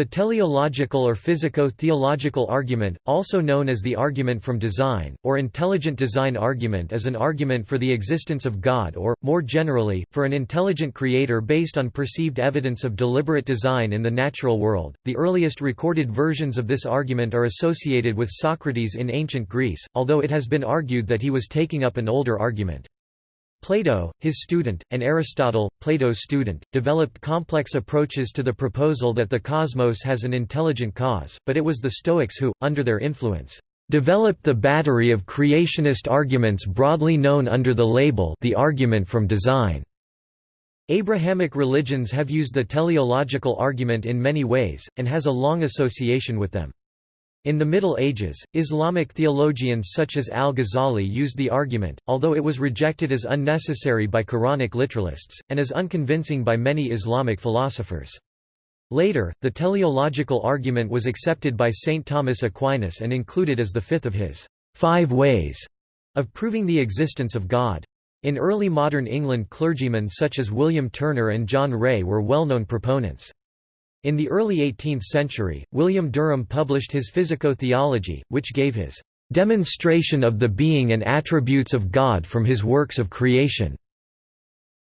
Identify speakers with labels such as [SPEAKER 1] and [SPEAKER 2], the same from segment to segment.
[SPEAKER 1] The teleological or physico-theological argument, also known as the argument from design, or intelligent design argument is an argument for the existence of God or, more generally, for an intelligent creator based on perceived evidence of deliberate design in the natural world. The earliest recorded versions of this argument are associated with Socrates in ancient Greece, although it has been argued that he was taking up an older argument. Plato, his student, and Aristotle, Plato's student, developed complex approaches to the proposal that the cosmos has an intelligent cause, but it was the Stoics who, under their influence, developed the battery of creationist arguments broadly known under the label the argument from design. Abrahamic religions have used the teleological argument in many ways, and has a long association with them. In the Middle Ages, Islamic theologians such as al-Ghazali used the argument, although it was rejected as unnecessary by Quranic literalists, and as unconvincing by many Islamic philosophers. Later, the teleological argument was accepted by St. Thomas Aquinas and included as the fifth of his five ways of proving the existence of God. In early modern England clergymen such as William Turner and John Ray were well-known proponents. In the early 18th century, William Derham published his Physico-theology, which gave his "...demonstration of the being and attributes of God from his works of creation."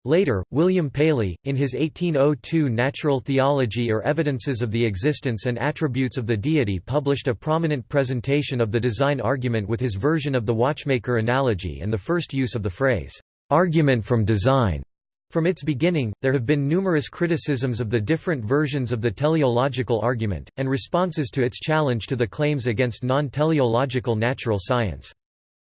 [SPEAKER 1] Later, William Paley, in his 1802 Natural Theology or Evidences of the Existence and Attributes of the Deity published a prominent presentation of the design argument with his version of the watchmaker analogy and the first use of the phrase, "...argument from design." From its beginning, there have been numerous criticisms of the different versions of the teleological argument, and responses to its challenge to the claims against non-teleological natural science.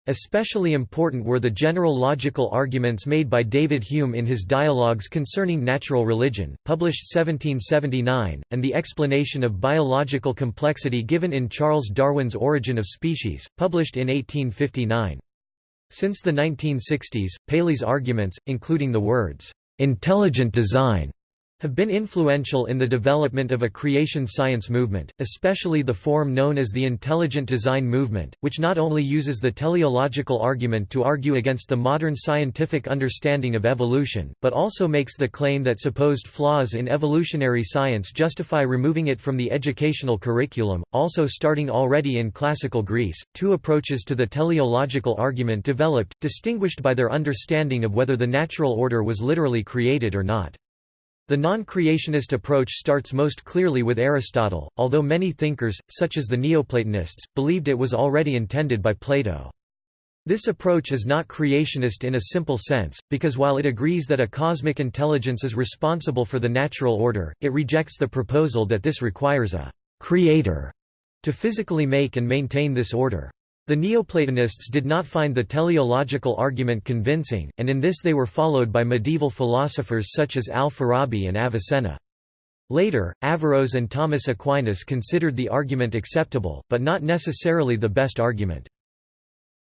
[SPEAKER 1] Especially important were the general logical arguments made by David Hume in his Dialogues Concerning Natural Religion, published 1779, and the explanation of biological complexity given in Charles Darwin's Origin of Species, published in 1859. Since the 1960s, Paley's arguments, including the words, "'intelligent design' have been influential in the development of a creation science movement, especially the form known as the intelligent design movement, which not only uses the teleological argument to argue against the modern scientific understanding of evolution, but also makes the claim that supposed flaws in evolutionary science justify removing it from the educational curriculum. Also, starting already in classical Greece, two approaches to the teleological argument developed, distinguished by their understanding of whether the natural order was literally created or not. The non-creationist approach starts most clearly with Aristotle, although many thinkers, such as the Neoplatonists, believed it was already intended by Plato. This approach is not creationist in a simple sense, because while it agrees that a cosmic intelligence is responsible for the natural order, it rejects the proposal that this requires a «creator» to physically make and maintain this order. The Neoplatonists did not find the teleological argument convincing, and in this they were followed by medieval philosophers such as al-Farabi and Avicenna. Later, Averroes and Thomas Aquinas considered the argument acceptable, but not necessarily the best argument.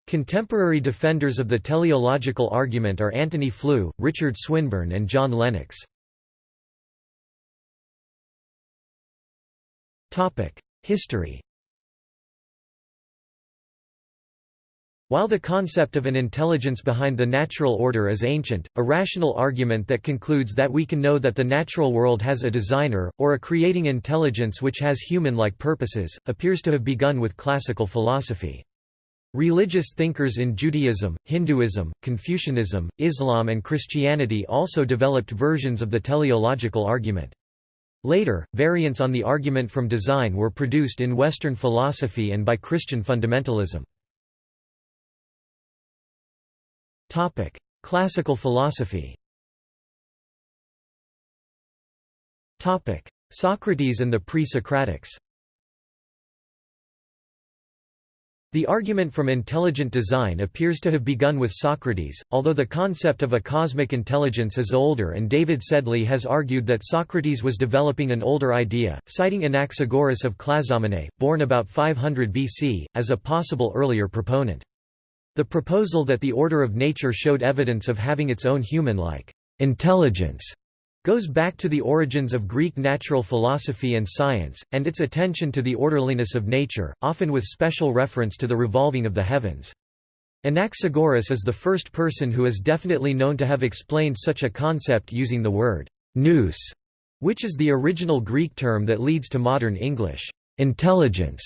[SPEAKER 1] Contemporary defenders of the teleological argument are Antony Flew, Richard Swinburne and John Lennox. History While the concept of an intelligence behind the natural order is ancient, a rational argument that concludes that we can know that the natural world has a designer, or a creating intelligence which has human-like purposes, appears to have begun with classical philosophy. Religious thinkers in Judaism, Hinduism, Confucianism, Islam and Christianity also developed versions of the teleological argument. Later, variants on the argument from design were produced in Western philosophy and by Christian fundamentalism. Topic: Classical philosophy. Topic: Socrates and the pre-Socratics. The argument from intelligent design appears to have begun with Socrates, although the concept of a cosmic intelligence is older and David Sedley has argued that Socrates was developing an older idea, citing Anaxagoras of Clazomenae, born about 500 BC, as a possible earlier proponent. The proposal that the order of nature showed evidence of having its own human-like intelligence goes back to the origins of Greek natural philosophy and science, and its attention to the orderliness of nature, often with special reference to the revolving of the heavens. Anaxagoras is the first person who is definitely known to have explained such a concept using the word nous which is the original Greek term that leads to modern English, intelligence,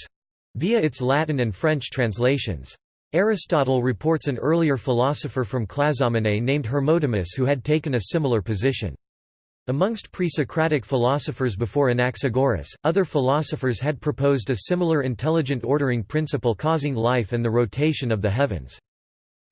[SPEAKER 1] via its Latin and French translations. Aristotle reports an earlier philosopher from Clazomenae named Hermotimus who had taken a similar position. Amongst pre-Socratic philosophers before Anaxagoras, other philosophers had proposed a similar intelligent ordering principle causing life and the rotation of the heavens.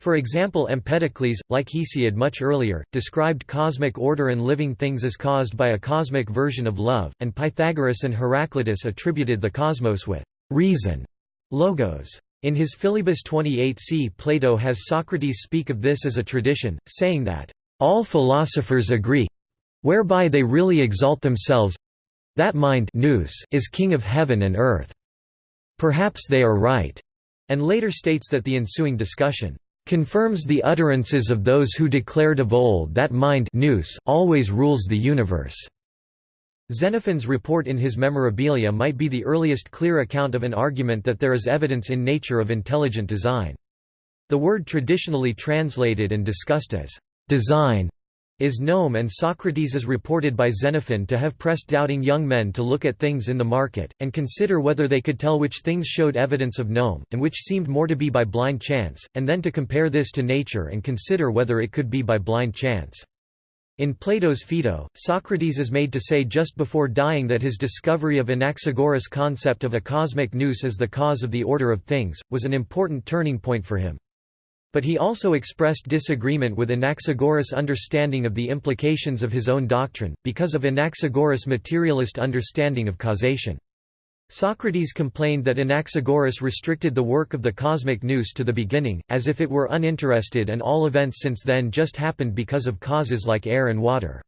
[SPEAKER 1] For example Empedocles, like Hesiod much earlier, described cosmic order and living things as caused by a cosmic version of love, and Pythagoras and Heraclitus attributed the cosmos with reason, logos. In his Philebus 28c Plato has Socrates speak of this as a tradition, saying that, "...all philosophers agree whereby they really exalt themselves that mind nous is king of heaven and earth. Perhaps they are right." And later states that the ensuing discussion confirms the utterances of those who declared of old that mind nous always rules the universe. Xenophon's report in his Memorabilia might be the earliest clear account of an argument that there is evidence in nature of intelligent design. The word traditionally translated and discussed as design is gnome and Socrates is reported by Xenophon to have pressed doubting young men to look at things in the market, and consider whether they could tell which things showed evidence of gnome, and which seemed more to be by blind chance, and then to compare this to nature and consider whether it could be by blind chance. In Plato's Phaedo, Socrates is made to say just before dying that his discovery of Anaxagoras' concept of a cosmic nous as the cause of the order of things, was an important turning point for him. But he also expressed disagreement with Anaxagoras' understanding of the implications of his own doctrine, because of Anaxagoras' materialist understanding of causation. Socrates complained that Anaxagoras restricted the work of the cosmic nous to the beginning, as if it were uninterested and all events since then just happened because of causes like air and water.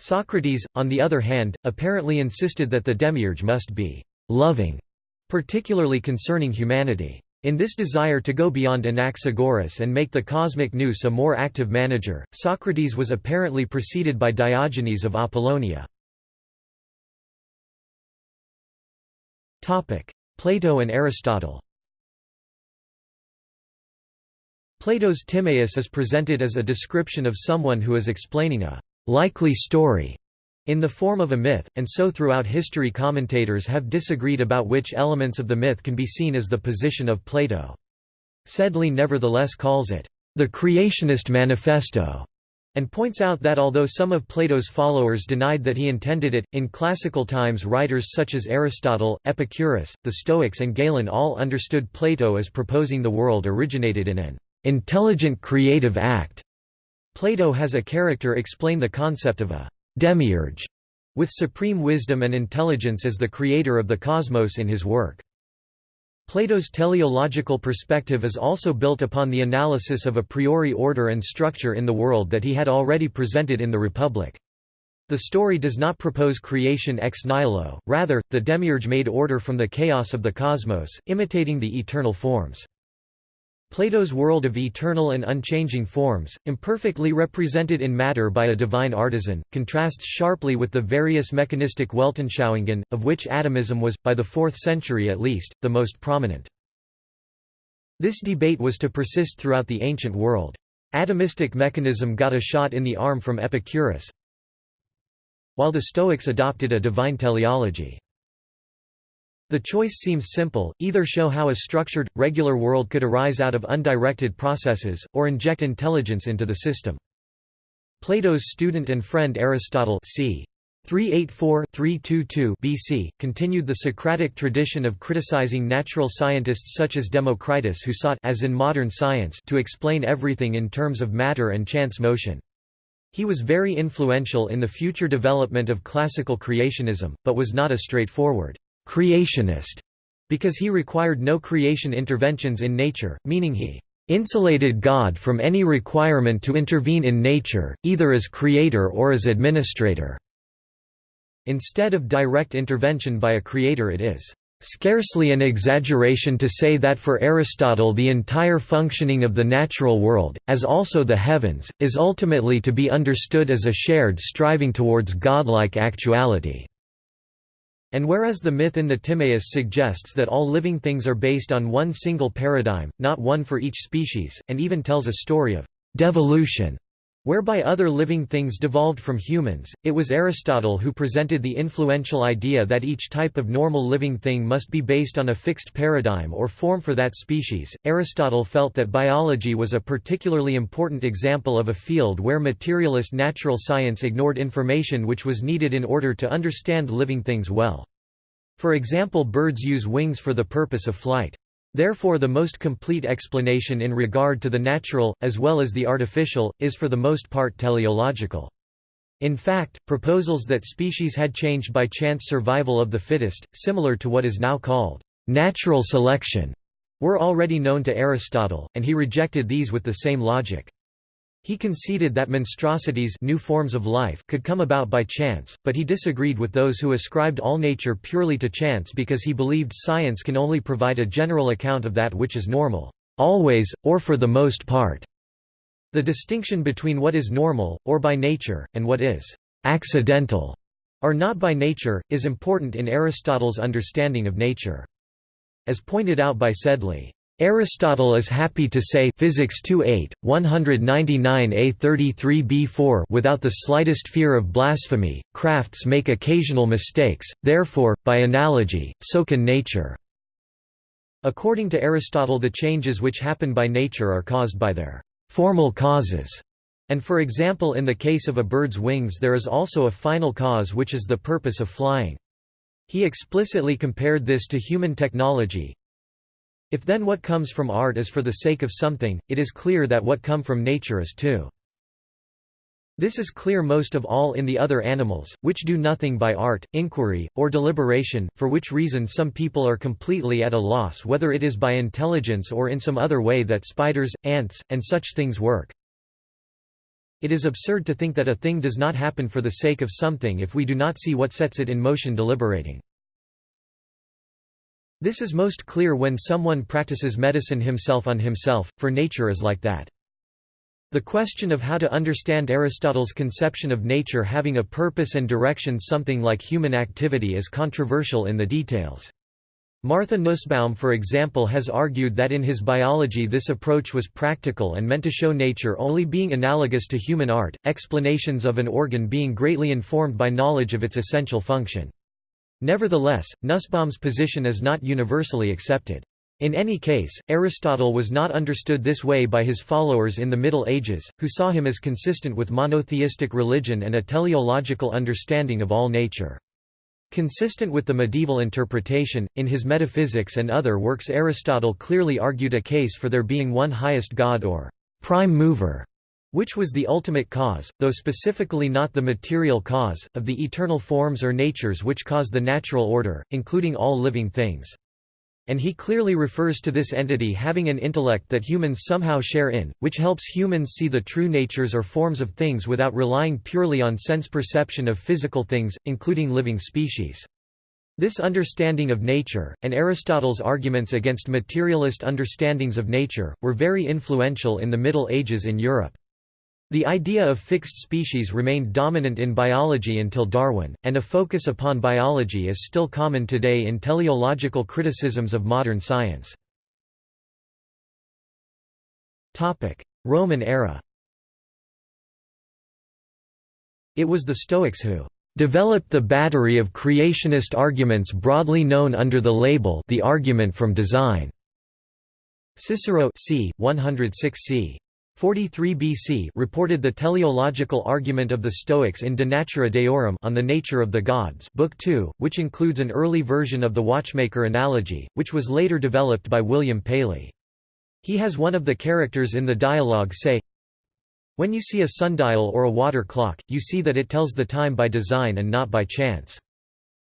[SPEAKER 1] Socrates, on the other hand, apparently insisted that the demiurge must be «loving», particularly concerning humanity. In this desire to go beyond Anaxagoras and make the cosmic nous a more active manager, Socrates was apparently preceded by Diogenes of Apollonia. Plato and Aristotle Plato's Timaeus is presented as a description of someone who is explaining a likely story in the form of a myth, and so throughout history commentators have disagreed about which elements of the myth can be seen as the position of Plato. Sedley nevertheless calls it, "...the Creationist Manifesto", and points out that although some of Plato's followers denied that he intended it, in classical times writers such as Aristotle, Epicurus, the Stoics and Galen all understood Plato as proposing the world originated in an "...intelligent creative act". Plato has a character explain the concept of a demiurge, with supreme wisdom and intelligence as the creator of the cosmos in his work. Plato's teleological perspective is also built upon the analysis of a priori order and structure in the world that he had already presented in the Republic. The story does not propose creation ex nihilo, rather, the demiurge made order from the chaos of the cosmos, imitating the eternal forms. Plato's world of eternal and unchanging forms, imperfectly represented in matter by a divine artisan, contrasts sharply with the various mechanistic Weltanschauungen, of which atomism was, by the 4th century at least, the most prominent. This debate was to persist throughout the ancient world. Atomistic mechanism got a shot in the arm from Epicurus, while the Stoics adopted a divine teleology. The choice seems simple, either show how a structured, regular world could arise out of undirected processes, or inject intelligence into the system. Plato's student and friend Aristotle c. 384-322 BC, continued the Socratic tradition of criticizing natural scientists such as Democritus who sought as in modern science to explain everything in terms of matter and chance motion. He was very influential in the future development of classical creationism, but was not a straightforward creationist because he required no creation interventions in nature, meaning he insulated God from any requirement to intervene in nature, either as creator or as administrator. Instead of direct intervention by a creator it is scarcely an exaggeration to say that for Aristotle the entire functioning of the natural world, as also the heavens, is ultimately to be understood as a shared striving towards godlike actuality. And whereas the myth in the Timaeus suggests that all living things are based on one single paradigm, not one for each species, and even tells a story of devolution, Whereby other living things devolved from humans, it was Aristotle who presented the influential idea that each type of normal living thing must be based on a fixed paradigm or form for that species. Aristotle felt that biology was a particularly important example of a field where materialist natural science ignored information which was needed in order to understand living things well. For example birds use wings for the purpose of flight. Therefore the most complete explanation in regard to the natural, as well as the artificial, is for the most part teleological. In fact, proposals that species had changed by chance survival of the fittest, similar to what is now called natural selection, were already known to Aristotle, and he rejected these with the same logic. He conceded that monstrosities new forms of life could come about by chance, but he disagreed with those who ascribed all nature purely to chance because he believed science can only provide a general account of that which is normal, always, or for the most part. The distinction between what is normal, or by nature, and what is accidental, or not by nature, is important in Aristotle's understanding of nature. As pointed out by Sedley, Aristotle is happy to say Physics 2.8, 199a 33b4 without the slightest fear of blasphemy, crafts make occasional mistakes, therefore, by analogy, so can nature. According to Aristotle the changes which happen by nature are caused by their formal causes, and for example in the case of a bird's wings there is also a final cause which is the purpose of flying. He explicitly compared this to human technology, if then what comes from art is for the sake of something, it is clear that what come from nature is too. This is clear most of all in the other animals, which do nothing by art, inquiry, or deliberation, for which reason some people are completely at a loss whether it is by intelligence or in some other way that spiders, ants, and such things work. It is absurd to think that a thing does not happen for the sake of something if we do not see what sets it in motion deliberating. This is most clear when someone practices medicine himself on himself, for nature is like that. The question of how to understand Aristotle's conception of nature having a purpose and direction something like human activity is controversial in the details. Martha Nussbaum for example has argued that in his biology this approach was practical and meant to show nature only being analogous to human art, explanations of an organ being greatly informed by knowledge of its essential function. Nevertheless, Nussbaum's position is not universally accepted. In any case, Aristotle was not understood this way by his followers in the Middle Ages, who saw him as consistent with monotheistic religion and a teleological understanding of all nature. Consistent with the medieval interpretation, in his Metaphysics and other works Aristotle clearly argued a case for there being one highest god or prime mover which was the ultimate cause, though specifically not the material cause, of the eternal forms or natures which cause the natural order, including all living things. And he clearly refers to this entity having an intellect that humans somehow share in, which helps humans see the true natures or forms of things without relying purely on sense perception of physical things, including living species. This understanding of nature, and Aristotle's arguments against materialist understandings of nature, were very influential in the Middle Ages in Europe. The idea of fixed species remained dominant in biology until Darwin, and a focus upon biology is still common today in teleological criticisms of modern science. Roman era It was the Stoics who developed the battery of creationist arguments broadly known under the label the argument from design. Cicero c. 106 c. 43 BC reported the teleological argument of the Stoics in De Natura Deorum on the nature of the gods Book 2, which includes an early version of the watchmaker analogy, which was later developed by William Paley. He has one of the characters in the dialogue say, When you see a sundial or a water clock, you see that it tells the time by design and not by chance.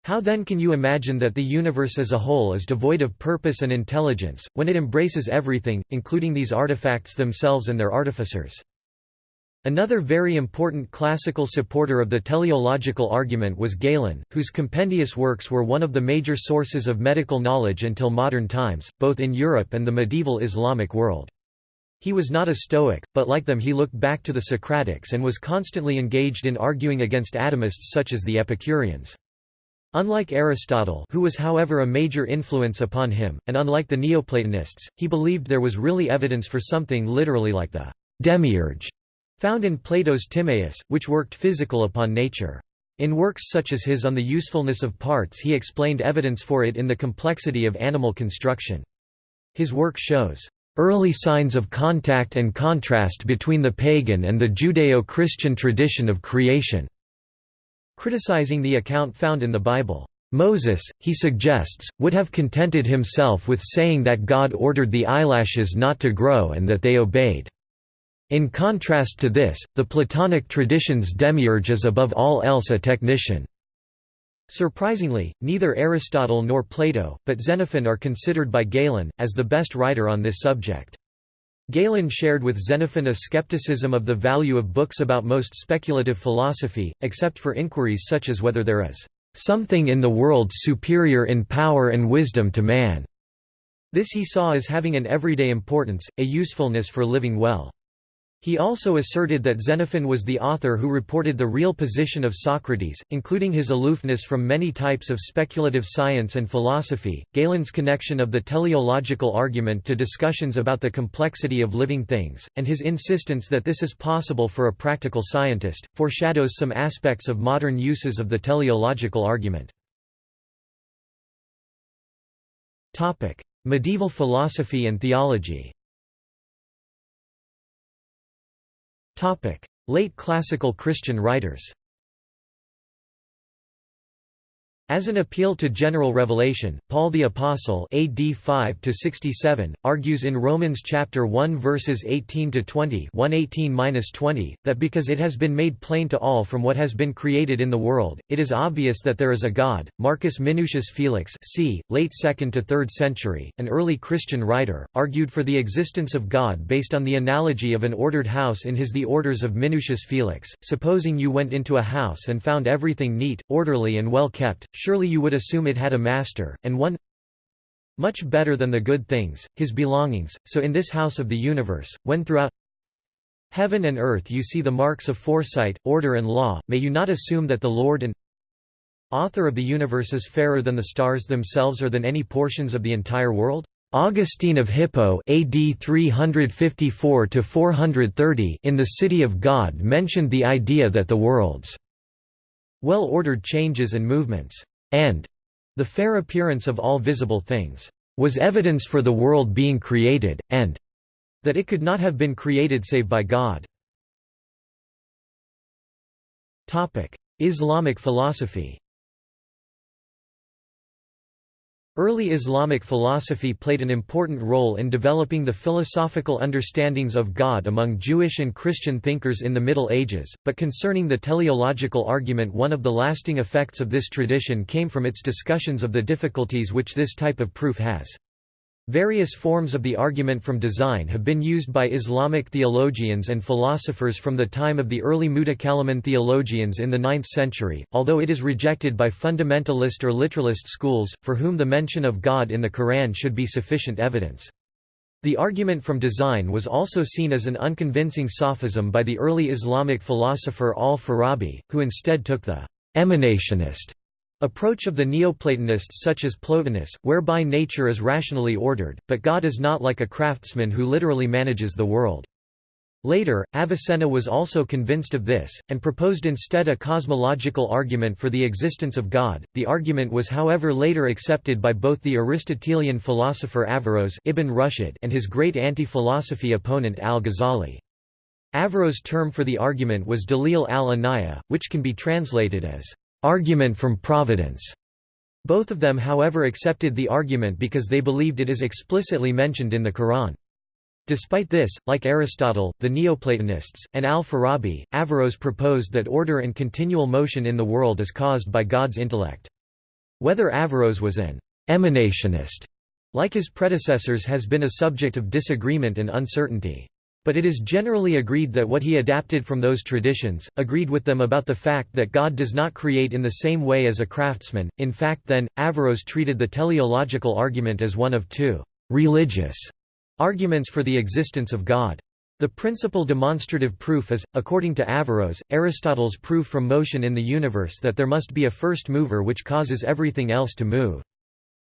[SPEAKER 1] How then can you imagine that the universe as a whole is devoid of purpose and intelligence, when it embraces everything, including these artifacts themselves and their artificers? Another very important classical supporter of the teleological argument was Galen, whose compendious works were one of the major sources of medical knowledge until modern times, both in Europe and the medieval Islamic world. He was not a Stoic, but like them he looked back to the Socratics and was constantly engaged in arguing against atomists such as the Epicureans. Unlike Aristotle who was however a major influence upon him, and unlike the Neoplatonists, he believed there was really evidence for something literally like the demiurge found in Plato's Timaeus, which worked physical upon nature. In works such as his on the usefulness of parts he explained evidence for it in the complexity of animal construction. His work shows early signs of contact and contrast between the pagan and the Judeo-Christian tradition of creation. Criticizing the account found in the Bible, Moses, he suggests, would have contented himself with saying that God ordered the eyelashes not to grow and that they obeyed. In contrast to this, the Platonic tradition's demiurge is above all else a technician. Surprisingly, neither Aristotle nor Plato, but Xenophon are considered by Galen, as the best writer on this subject. Galen shared with Xenophon a skepticism of the value of books about most speculative philosophy, except for inquiries such as whether there is something in the world superior in power and wisdom to man. This he saw as having an everyday importance, a usefulness for living well. He also asserted that Xenophon was the author who reported the real position of Socrates, including his aloofness from many types of speculative science and philosophy. Galen's connection of the teleological argument to discussions about the complexity of living things, and his insistence that this is possible for a practical scientist, foreshadows some aspects of modern uses of the teleological argument. Medieval philosophy and theology Late classical Christian writers As an appeal to general revelation, Paul the Apostle AD 5 67 argues in Romans chapter 1 verses 18 to 20, 118-20, that because it has been made plain to all from what has been created in the world, it is obvious that there is a God. Marcus Minucius Felix, c. late 2nd to 3rd century, an early Christian writer, argued for the existence of God based on the analogy of an ordered house in his The Orders of Minucius Felix. Supposing you went into a house and found everything neat, orderly and well kept, surely you would assume it had a master, and one much better than the good things, his belongings, so in this house of the universe, when throughout heaven and earth you see the marks of foresight, order and law, may you not assume that the Lord and author of the universe is fairer than the stars themselves or than any portions of the entire world? Augustine of Hippo AD 354 in The City of God mentioned the idea that the world's well-ordered changes and movements, and the fair appearance of all visible things, was evidence for the world being created, and that it could not have been created save by God. Islamic philosophy Early Islamic philosophy played an important role in developing the philosophical understandings of God among Jewish and Christian thinkers in the Middle Ages, but concerning the teleological argument one of the lasting effects of this tradition came from its discussions of the difficulties which this type of proof has. Various forms of the argument from design have been used by Islamic theologians and philosophers from the time of the early Mutakallimun theologians in the 9th century, although it is rejected by fundamentalist or literalist schools, for whom the mention of God in the Quran should be sufficient evidence. The argument from design was also seen as an unconvincing sophism by the early Islamic philosopher al-Farabi, who instead took the emanationist Approach of the Neoplatonists such as Plotinus, whereby nature is rationally ordered, but God is not like a craftsman who literally manages the world. Later, Avicenna was also convinced of this, and proposed instead a cosmological argument for the existence of God. The argument was however later accepted by both the Aristotelian philosopher Averroes Ibn Rushd and his great anti-philosophy opponent al-Ghazali. Averroes' term for the argument was Dalil al-Anaya, which can be translated as argument from providence. Both of them however accepted the argument because they believed it is explicitly mentioned in the Quran. Despite this, like Aristotle, the Neoplatonists, and al-Farabi, Averroes proposed that order and continual motion in the world is caused by God's intellect. Whether Averroes was an emanationist, like his predecessors has been a subject of disagreement and uncertainty. But it is generally agreed that what he adapted from those traditions, agreed with them about the fact that God does not create in the same way as a craftsman. In fact then, Averroes treated the teleological argument as one of two «religious» arguments for the existence of God. The principal demonstrative proof is, according to Averroes, Aristotle's proof from motion in the universe that there must be a first mover which causes everything else to move.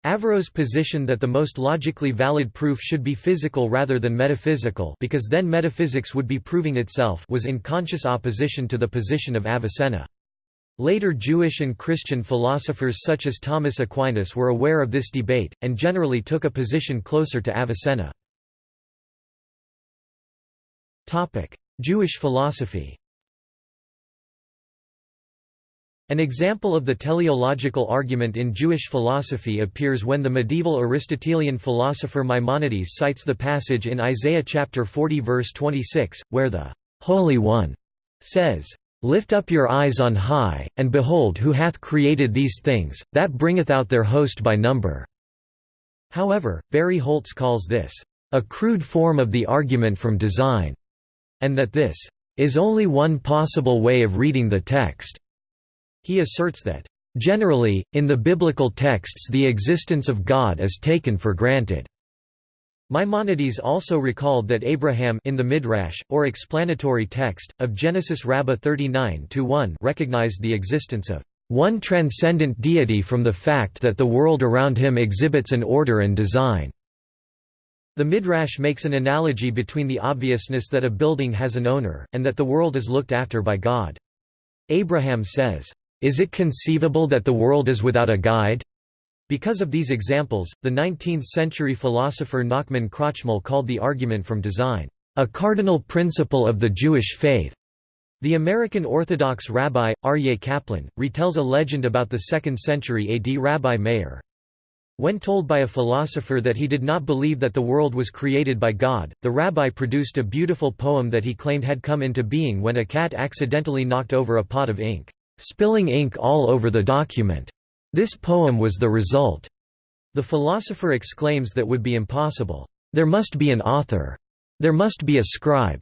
[SPEAKER 1] Averroes positioned that the most logically valid proof should be physical rather than metaphysical because then metaphysics would be proving itself was in conscious opposition to the position of Avicenna. Later Jewish and Christian philosophers such as Thomas Aquinas were aware of this debate, and generally took a position closer to Avicenna. Jewish philosophy An example of the teleological argument in Jewish philosophy appears when the medieval Aristotelian philosopher Maimonides cites the passage in Isaiah chapter 40 verse 26, where the Holy One says, Lift up your eyes on high, and behold who hath created these things, that bringeth out their host by number." However, Barry Holtz calls this, "...a crude form of the argument from design," and that this, "...is only one possible way of reading the text." He asserts that, "...generally, in the biblical texts the existence of God is taken for granted." Maimonides also recalled that Abraham in the Midrash, or explanatory text, of Genesis Rabbah 39-1 recognized the existence of one transcendent deity from the fact that the world around him exhibits an order and design. The Midrash makes an analogy between the obviousness that a building has an owner, and that the world is looked after by God. Abraham says, is it conceivable that the world is without a guide? Because of these examples, the 19th-century philosopher Nachman Krochmal called the argument from design, "...a cardinal principle of the Jewish faith." The American Orthodox rabbi, Aryeh Kaplan, retells a legend about the 2nd century AD Rabbi Meir. When told by a philosopher that he did not believe that the world was created by God, the rabbi produced a beautiful poem that he claimed had come into being when a cat accidentally knocked over a pot of ink spilling ink all over the document. This poem was the result. The philosopher exclaims that would be impossible. There must be an author. There must be a scribe.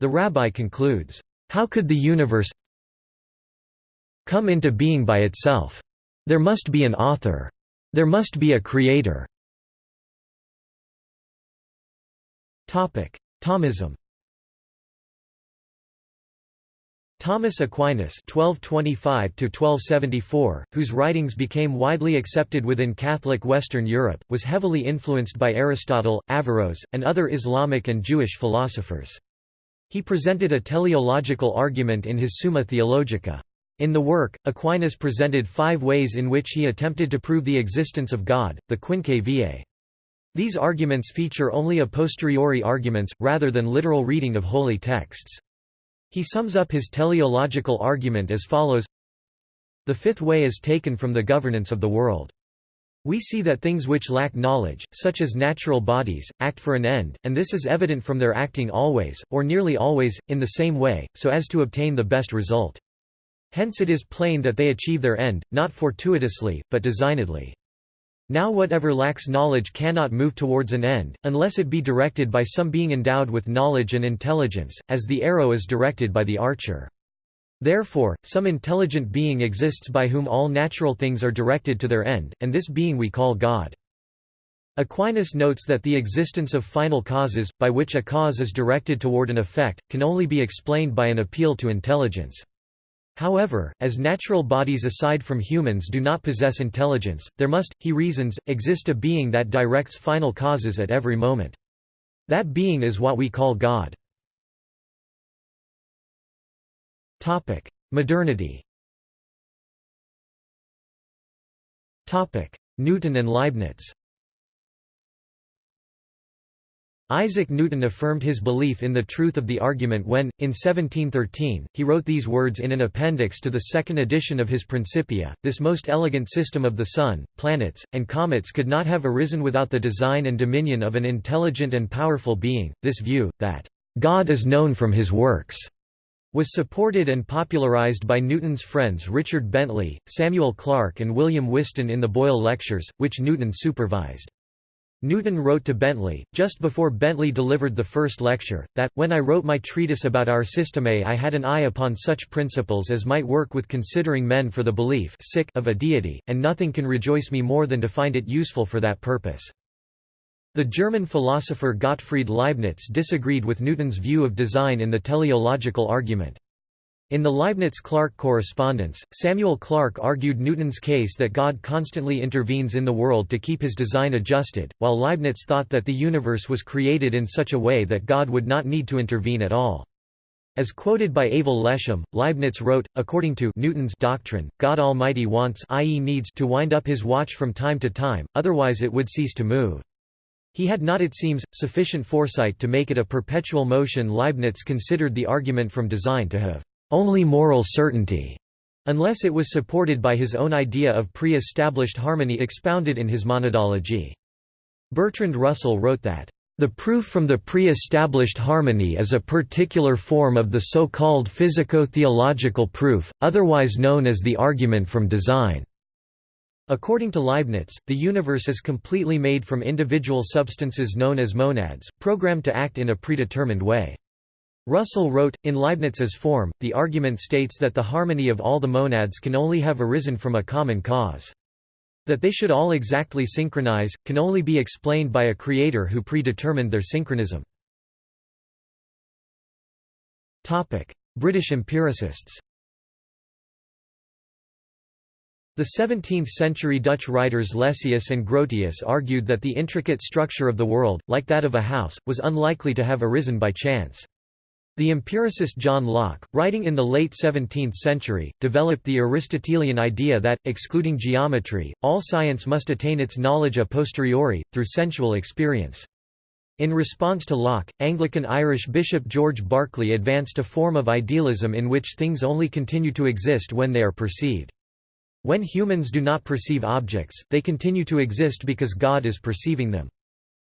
[SPEAKER 1] The rabbi concludes, How could the universe come into being by itself? There must be an author. There must be a creator. Thomism Thomas Aquinas (1225–1274), whose writings became widely accepted within Catholic Western Europe, was heavily influenced by Aristotle, Averroes, and other Islamic and Jewish philosophers. He presented a teleological argument in his Summa Theologica. In the work, Aquinas presented five ways in which he attempted to prove the existence of God, the Quinque Viae. These arguments feature only a posteriori arguments, rather than literal reading of holy texts. He sums up his teleological argument as follows The fifth way is taken from the governance of the world. We see that things which lack knowledge, such as natural bodies, act for an end, and this is evident from their acting always, or nearly always, in the same way, so as to obtain the best result. Hence it is plain that they achieve their end, not fortuitously, but designedly. Now whatever lacks knowledge cannot move towards an end, unless it be directed by some being endowed with knowledge and intelligence, as the arrow is directed by the archer. Therefore, some intelligent being exists by whom all natural things are directed to their end, and this being we call God. Aquinas notes that the existence of final causes, by which a cause is directed toward an effect, can only be explained by an appeal to intelligence. However, as natural bodies aside from humans do not possess intelligence, there must, he reasons, exist a being that directs final causes at every moment. That being is what we call God. Modernity Newton and Leibniz Isaac Newton affirmed his belief in the truth of the argument when, in 1713, he wrote these words in an appendix to the second edition of his Principia, This most elegant system of the sun, planets, and comets could not have arisen without the design and dominion of an intelligent and powerful being. This view, that, "...God is known from his works," was supported and popularized by Newton's friends Richard Bentley, Samuel Clarke and William Whiston in the Boyle Lectures, which Newton supervised. Newton wrote to Bentley, just before Bentley delivered the first lecture, that, when I wrote my treatise about our systeme I had an eye upon such principles as might work with considering men for the belief of a deity, and nothing can rejoice me more than to find it useful for that purpose. The German philosopher Gottfried Leibniz disagreed with Newton's view of design in the teleological argument. In the Leibniz-Clarke correspondence, Samuel Clarke argued Newton's case that God constantly intervenes in the world to keep his design adjusted, while Leibniz thought that the universe was created in such a way that God would not need to intervene at all. As quoted by Ayval Leshem, Leibniz wrote, according to Newton's doctrine, God Almighty wants i.e. needs to wind up his watch from time to time, otherwise it would cease to move. He had not it seems, sufficient foresight to make it a perpetual motion Leibniz considered the argument from design to have only moral certainty, unless it was supported by his own idea of pre-established harmony expounded in his monadology. Bertrand Russell wrote that, "...the proof from the pre-established harmony is a particular form of the so-called physico-theological proof, otherwise known as the argument from design." According to Leibniz, the universe is completely made from individual substances known as monads, programmed to act in a predetermined way. Russell wrote, in Leibniz's form, the argument states that the harmony of all the monads can only have arisen from a common cause. That they should all exactly synchronize, can only be explained by a creator who predetermined their synchronism. British empiricists The 17th-century Dutch writers Lessius and Grotius argued that the intricate structure of the world, like that of a house, was unlikely to have arisen by chance. The empiricist John Locke, writing in the late 17th century, developed the Aristotelian idea that, excluding geometry, all science must attain its knowledge a posteriori, through sensual experience. In response to Locke, Anglican Irish Bishop George Berkeley advanced a form of idealism in which things only continue to exist when they are perceived. When humans do not perceive objects, they continue to exist because God is perceiving them.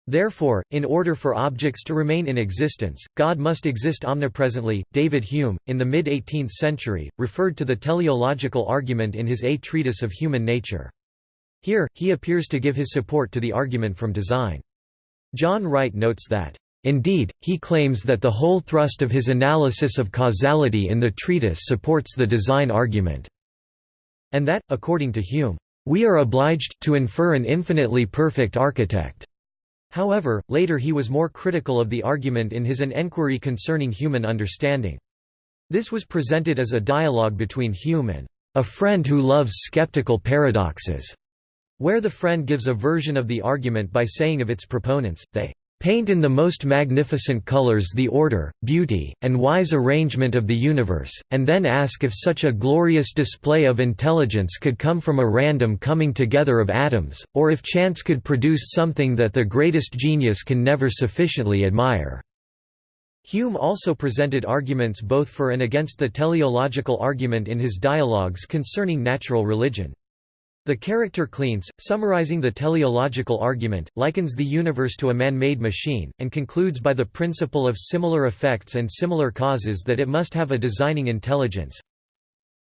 [SPEAKER 1] Therefore, in order for objects to remain in existence, God must exist omnipresently. David Hume, in the mid 18th century, referred to the teleological argument in his A Treatise of Human Nature. Here, he appears to give his support to the argument from design. John Wright notes that, Indeed, he claims that the whole thrust of his analysis of causality in the treatise supports the design argument, and that, according to Hume, we are obliged to infer an infinitely perfect architect. However, later he was more critical of the argument in his An Enquiry Concerning Human Understanding. This was presented as a dialogue between Hume and a friend who loves skeptical paradoxes, where the friend gives a version of the argument by saying of its proponents, they paint in the most magnificent colors the order, beauty, and wise arrangement of the universe, and then ask if such a glorious display of intelligence could come from a random coming together of atoms, or if chance could produce something that the greatest genius can never sufficiently admire." Hume also presented arguments both for and against the teleological argument in his dialogues concerning natural religion. The character Cleanthes, summarizing the teleological argument, likens the universe to a man-made machine, and concludes by the principle of similar effects and similar causes that it must have a designing intelligence.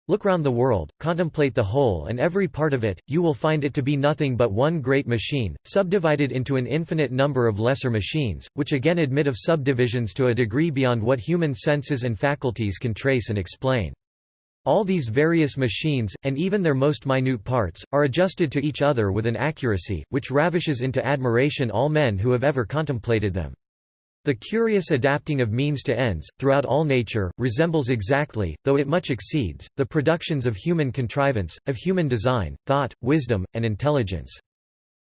[SPEAKER 1] Look round the world, contemplate the whole and every part of it, you will find it to be nothing but one great machine, subdivided into an infinite number of lesser machines, which again admit of subdivisions to a degree beyond what human senses and faculties can trace and explain. All these various machines, and even their most minute parts, are adjusted to each other with an accuracy, which ravishes into admiration all men who have ever contemplated them. The curious adapting of means to ends, throughout all nature, resembles exactly, though it much exceeds, the productions of human contrivance, of human design, thought, wisdom, and intelligence.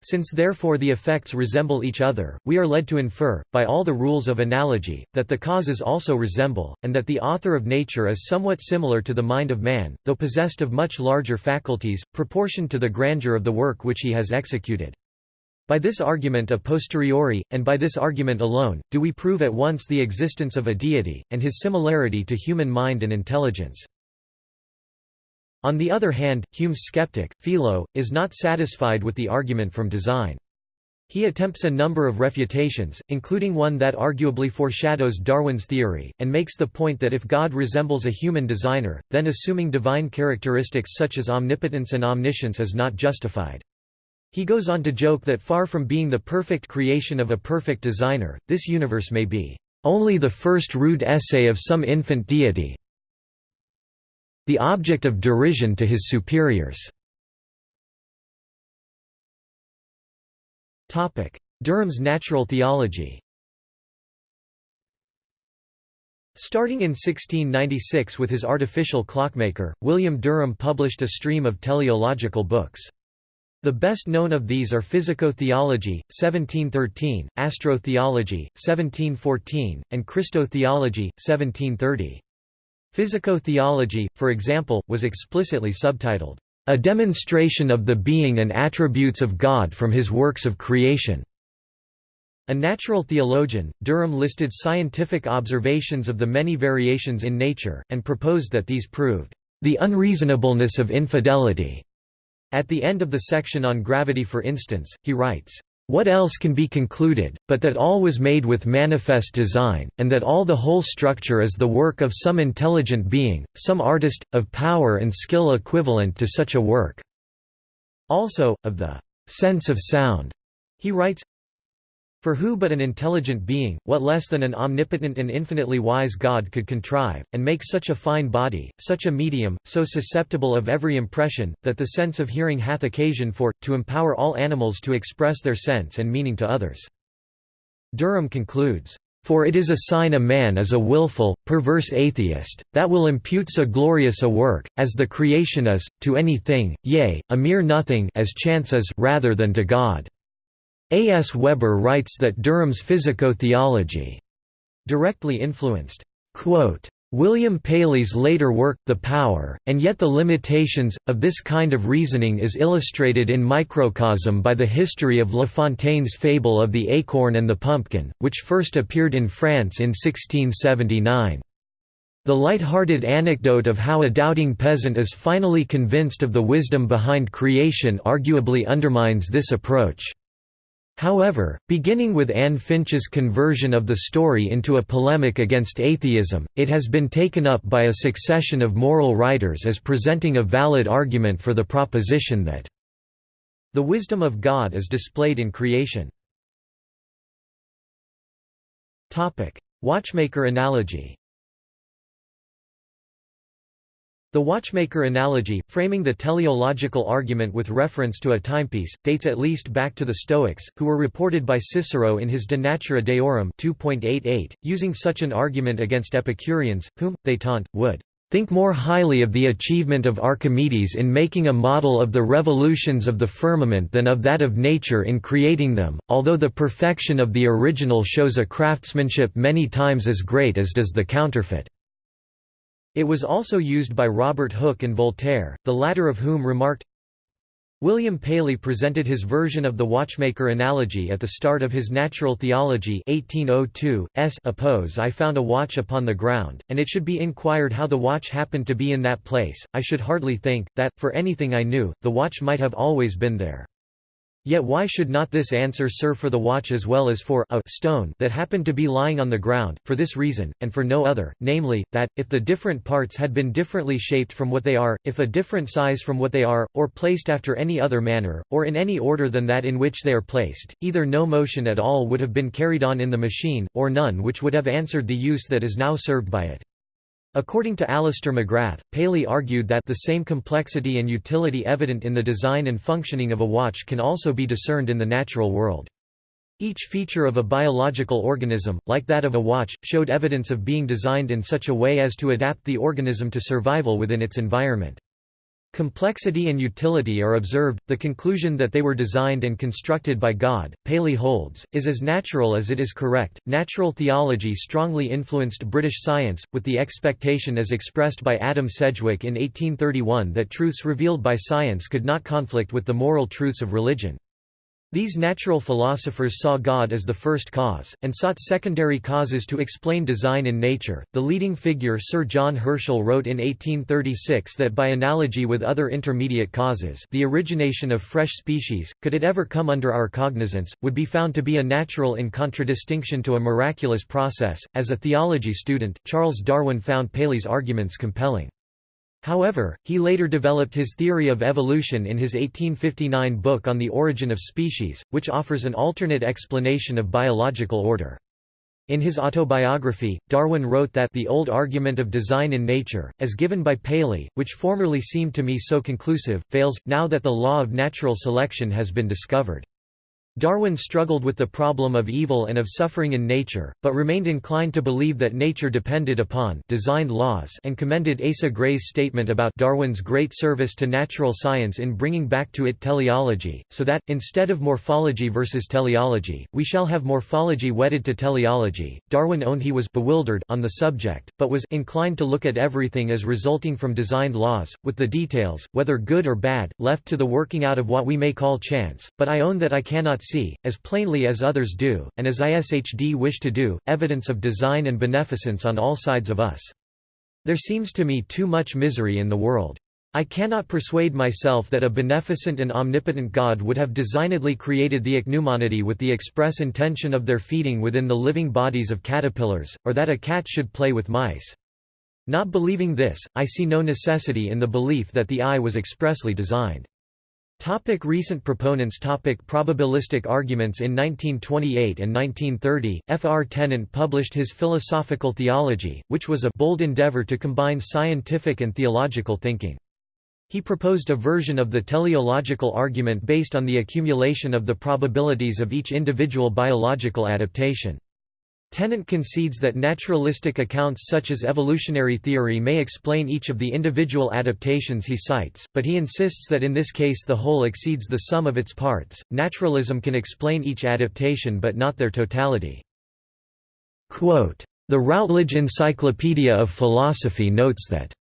[SPEAKER 1] Since therefore the effects resemble each other, we are led to infer, by all the rules of analogy, that the causes also resemble, and that the author of nature is somewhat similar to the mind of man, though possessed of much larger faculties, proportioned to the grandeur of the work which he has executed. By this argument a posteriori, and by this argument alone, do we prove at once the existence of a deity, and his similarity to human mind and intelligence. On the other hand, Hume's skeptic, Philo, is not satisfied with the argument from design. He attempts a number of refutations, including one that arguably foreshadows Darwin's theory, and makes the point that if God resembles a human designer, then assuming divine characteristics such as omnipotence and omniscience is not justified. He goes on to joke that far from being the perfect creation of a perfect designer, this universe may be only the first rude essay of some infant deity, the object of derision to his superiors. Derham's natural theology Starting in 1696 with his artificial clockmaker, William Durham published a stream of teleological books. The best known of these are Physico-theology, 1713, Astro-theology, 1714, and Christo-theology, 1730. Physico-theology, for example, was explicitly subtitled, "...a demonstration of the being and attributes of God from his works of creation." A natural theologian, Derham listed scientific observations of the many variations in nature, and proposed that these proved, "...the unreasonableness of infidelity." At the end of the section on gravity for instance, he writes, "...what else can be concluded, but that all was made with manifest design, and that all the whole structure is the work of some intelligent being, some artist, of power and skill equivalent to such a work." Also, of the "...sense of sound," he writes, for who but an intelligent being, what less than an omnipotent and infinitely wise God could contrive, and make such a fine body, such a medium, so susceptible of every impression, that the sense of hearing hath occasion for, to empower all animals to express their sense and meaning to others." Derham concludes, "...for it is a sign a man is a wilful, perverse atheist, that will impute so glorious a work, as the creation is, to any thing, yea, a mere nothing as chance is rather than to God." A. S. Weber writes that Derham's physico-theology directly influenced William Paley's later work, The Power, and yet the limitations, of this kind of reasoning is illustrated in microcosm by the history of La Fontaine's fable of the acorn and the pumpkin, which first appeared in France in 1679. The light-hearted anecdote of how a doubting peasant is finally convinced of the wisdom behind creation arguably undermines this approach. However, beginning with Anne Finch's conversion of the story into a polemic against atheism, it has been taken up by a succession of moral writers as presenting a valid argument for the proposition that the wisdom of God is displayed in creation. Watchmaker analogy The watchmaker analogy, framing the teleological argument with reference to a timepiece, dates at least back to the Stoics, who were reported by Cicero in his De Natura Deorum 2.88, using such an argument against Epicureans, whom, they taunt, would think more highly of the achievement of Archimedes in making a model of the revolutions of the firmament than of that of nature in creating them, although the perfection of the original shows a craftsmanship many times as great as does the counterfeit. It was also used by Robert Hooke and Voltaire, the latter of whom remarked, William Paley presented his version of the watchmaker analogy at the start of his Natural Theology 1802, s oppose I found a watch upon the ground, and it should be inquired how the watch happened to be in that place, I should hardly think, that, for anything I knew, the watch might have always been there. Yet why should not this answer serve for the watch as well as for a stone that happened to be lying on the ground, for this reason, and for no other, namely, that, if the different parts had been differently shaped from what they are, if a different size from what they are, or placed after any other manner, or in any order than that in which they are placed, either no motion at all would have been carried on in the machine, or none which would have answered the use that is now served by it. According to Alister McGrath, Paley argued that the same complexity and utility evident in the design and functioning of a watch can also be discerned in the natural world. Each feature of a biological organism, like that of a watch, showed evidence of being designed in such a way as to adapt the organism to survival within its environment. Complexity and utility are observed, the conclusion that they were designed and constructed by God, Paley holds, is as natural as it is correct. Natural theology strongly influenced British science, with the expectation as expressed by Adam Sedgwick in 1831 that truths revealed by science could not conflict with the moral truths of religion. These natural philosophers saw God as the first cause, and sought secondary causes to explain design in nature. The leading figure Sir John Herschel wrote in 1836 that by analogy with other intermediate causes, the origination of fresh species, could it ever come under our cognizance, would be found to be a natural in contradistinction to a miraculous process. As a theology student, Charles Darwin found Paley's arguments compelling. However, he later developed his theory of evolution in his 1859 book On the Origin of Species, which offers an alternate explanation of biological order. In his autobiography, Darwin wrote that the old argument of design in nature, as given by Paley, which formerly seemed to me so conclusive, fails, now that the law of natural selection has been discovered. Darwin struggled with the problem of evil and of suffering in nature, but remained inclined to believe that nature depended upon designed laws and commended Asa Gray's statement about Darwin's great service to natural science in bringing back to it teleology, so that, instead of morphology versus teleology, we shall have morphology wedded to teleology. Darwin owned he was bewildered on the subject, but was inclined to look at everything as resulting from designed laws, with the details, whether good or bad, left to the working out of what we may call chance, but I own that I cannot see, as plainly as others do, and as ISHD wish to do, evidence of design and beneficence on all sides of us. There seems to me too much misery in the world. I cannot persuade myself that a beneficent and omnipotent God would have designedly created the ichneumonidae with the express intention of their feeding within the living bodies of caterpillars, or that a cat should play with mice. Not believing this, I see no necessity in the belief that the eye was expressly designed. Topic recent proponents Topic Probabilistic arguments In 1928 and 1930, F. R. Tennant published his Philosophical Theology, which was a bold endeavor to combine scientific and theological thinking. He proposed a version of the teleological argument based on the accumulation of the probabilities of each individual biological adaptation. Tennant concedes that naturalistic accounts such as evolutionary theory may explain each of the individual adaptations he cites, but he insists that in this case the whole exceeds the sum of its parts. Naturalism can explain each adaptation but not their totality. Quote, the Routledge Encyclopedia of Philosophy notes that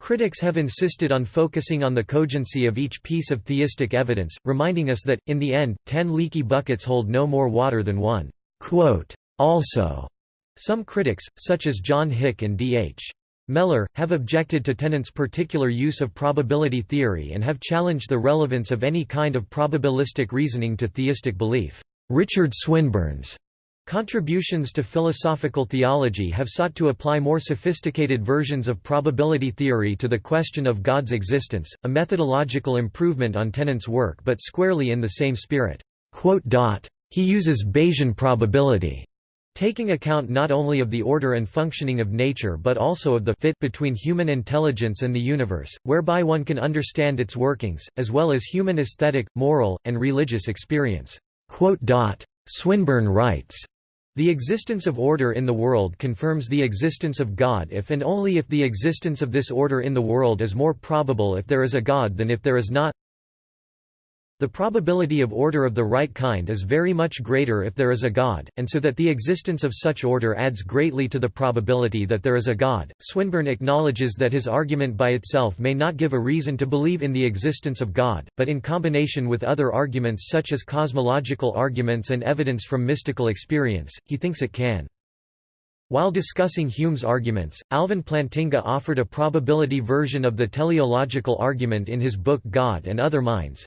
[SPEAKER 1] Critics have insisted on focusing on the cogency of each piece of theistic evidence, reminding us that, in the end, ten leaky buckets hold no more water than one. Quote, also, some critics, such as John Hick and D. H. Mellor, have objected to Tennant's particular use of probability theory and have challenged the relevance of any kind of probabilistic reasoning to theistic belief. Richard Swinburne's contributions to philosophical theology have sought to apply more sophisticated versions of probability theory to the question of God's existence, a methodological improvement on Tennant's work but squarely in the same spirit. He uses Bayesian probability Taking account not only of the order and functioning of nature but also of the fit between human intelligence and the universe, whereby one can understand its workings, as well as human aesthetic, moral, and religious experience." Swinburne writes, the existence of order in the world confirms the existence of God if and only if the existence of this order in the world is more probable if there is a God than if there is not. The probability of order of the right kind is very much greater if there is a God, and so that the existence of such order adds greatly to the probability that there is a God. Swinburne acknowledges that his argument by itself may not give a reason to believe in the existence of God, but in combination with other arguments such as cosmological arguments and evidence from mystical experience, he thinks it can. While discussing Hume's arguments, Alvin Plantinga offered a probability version of the teleological argument in his book God and Other Minds,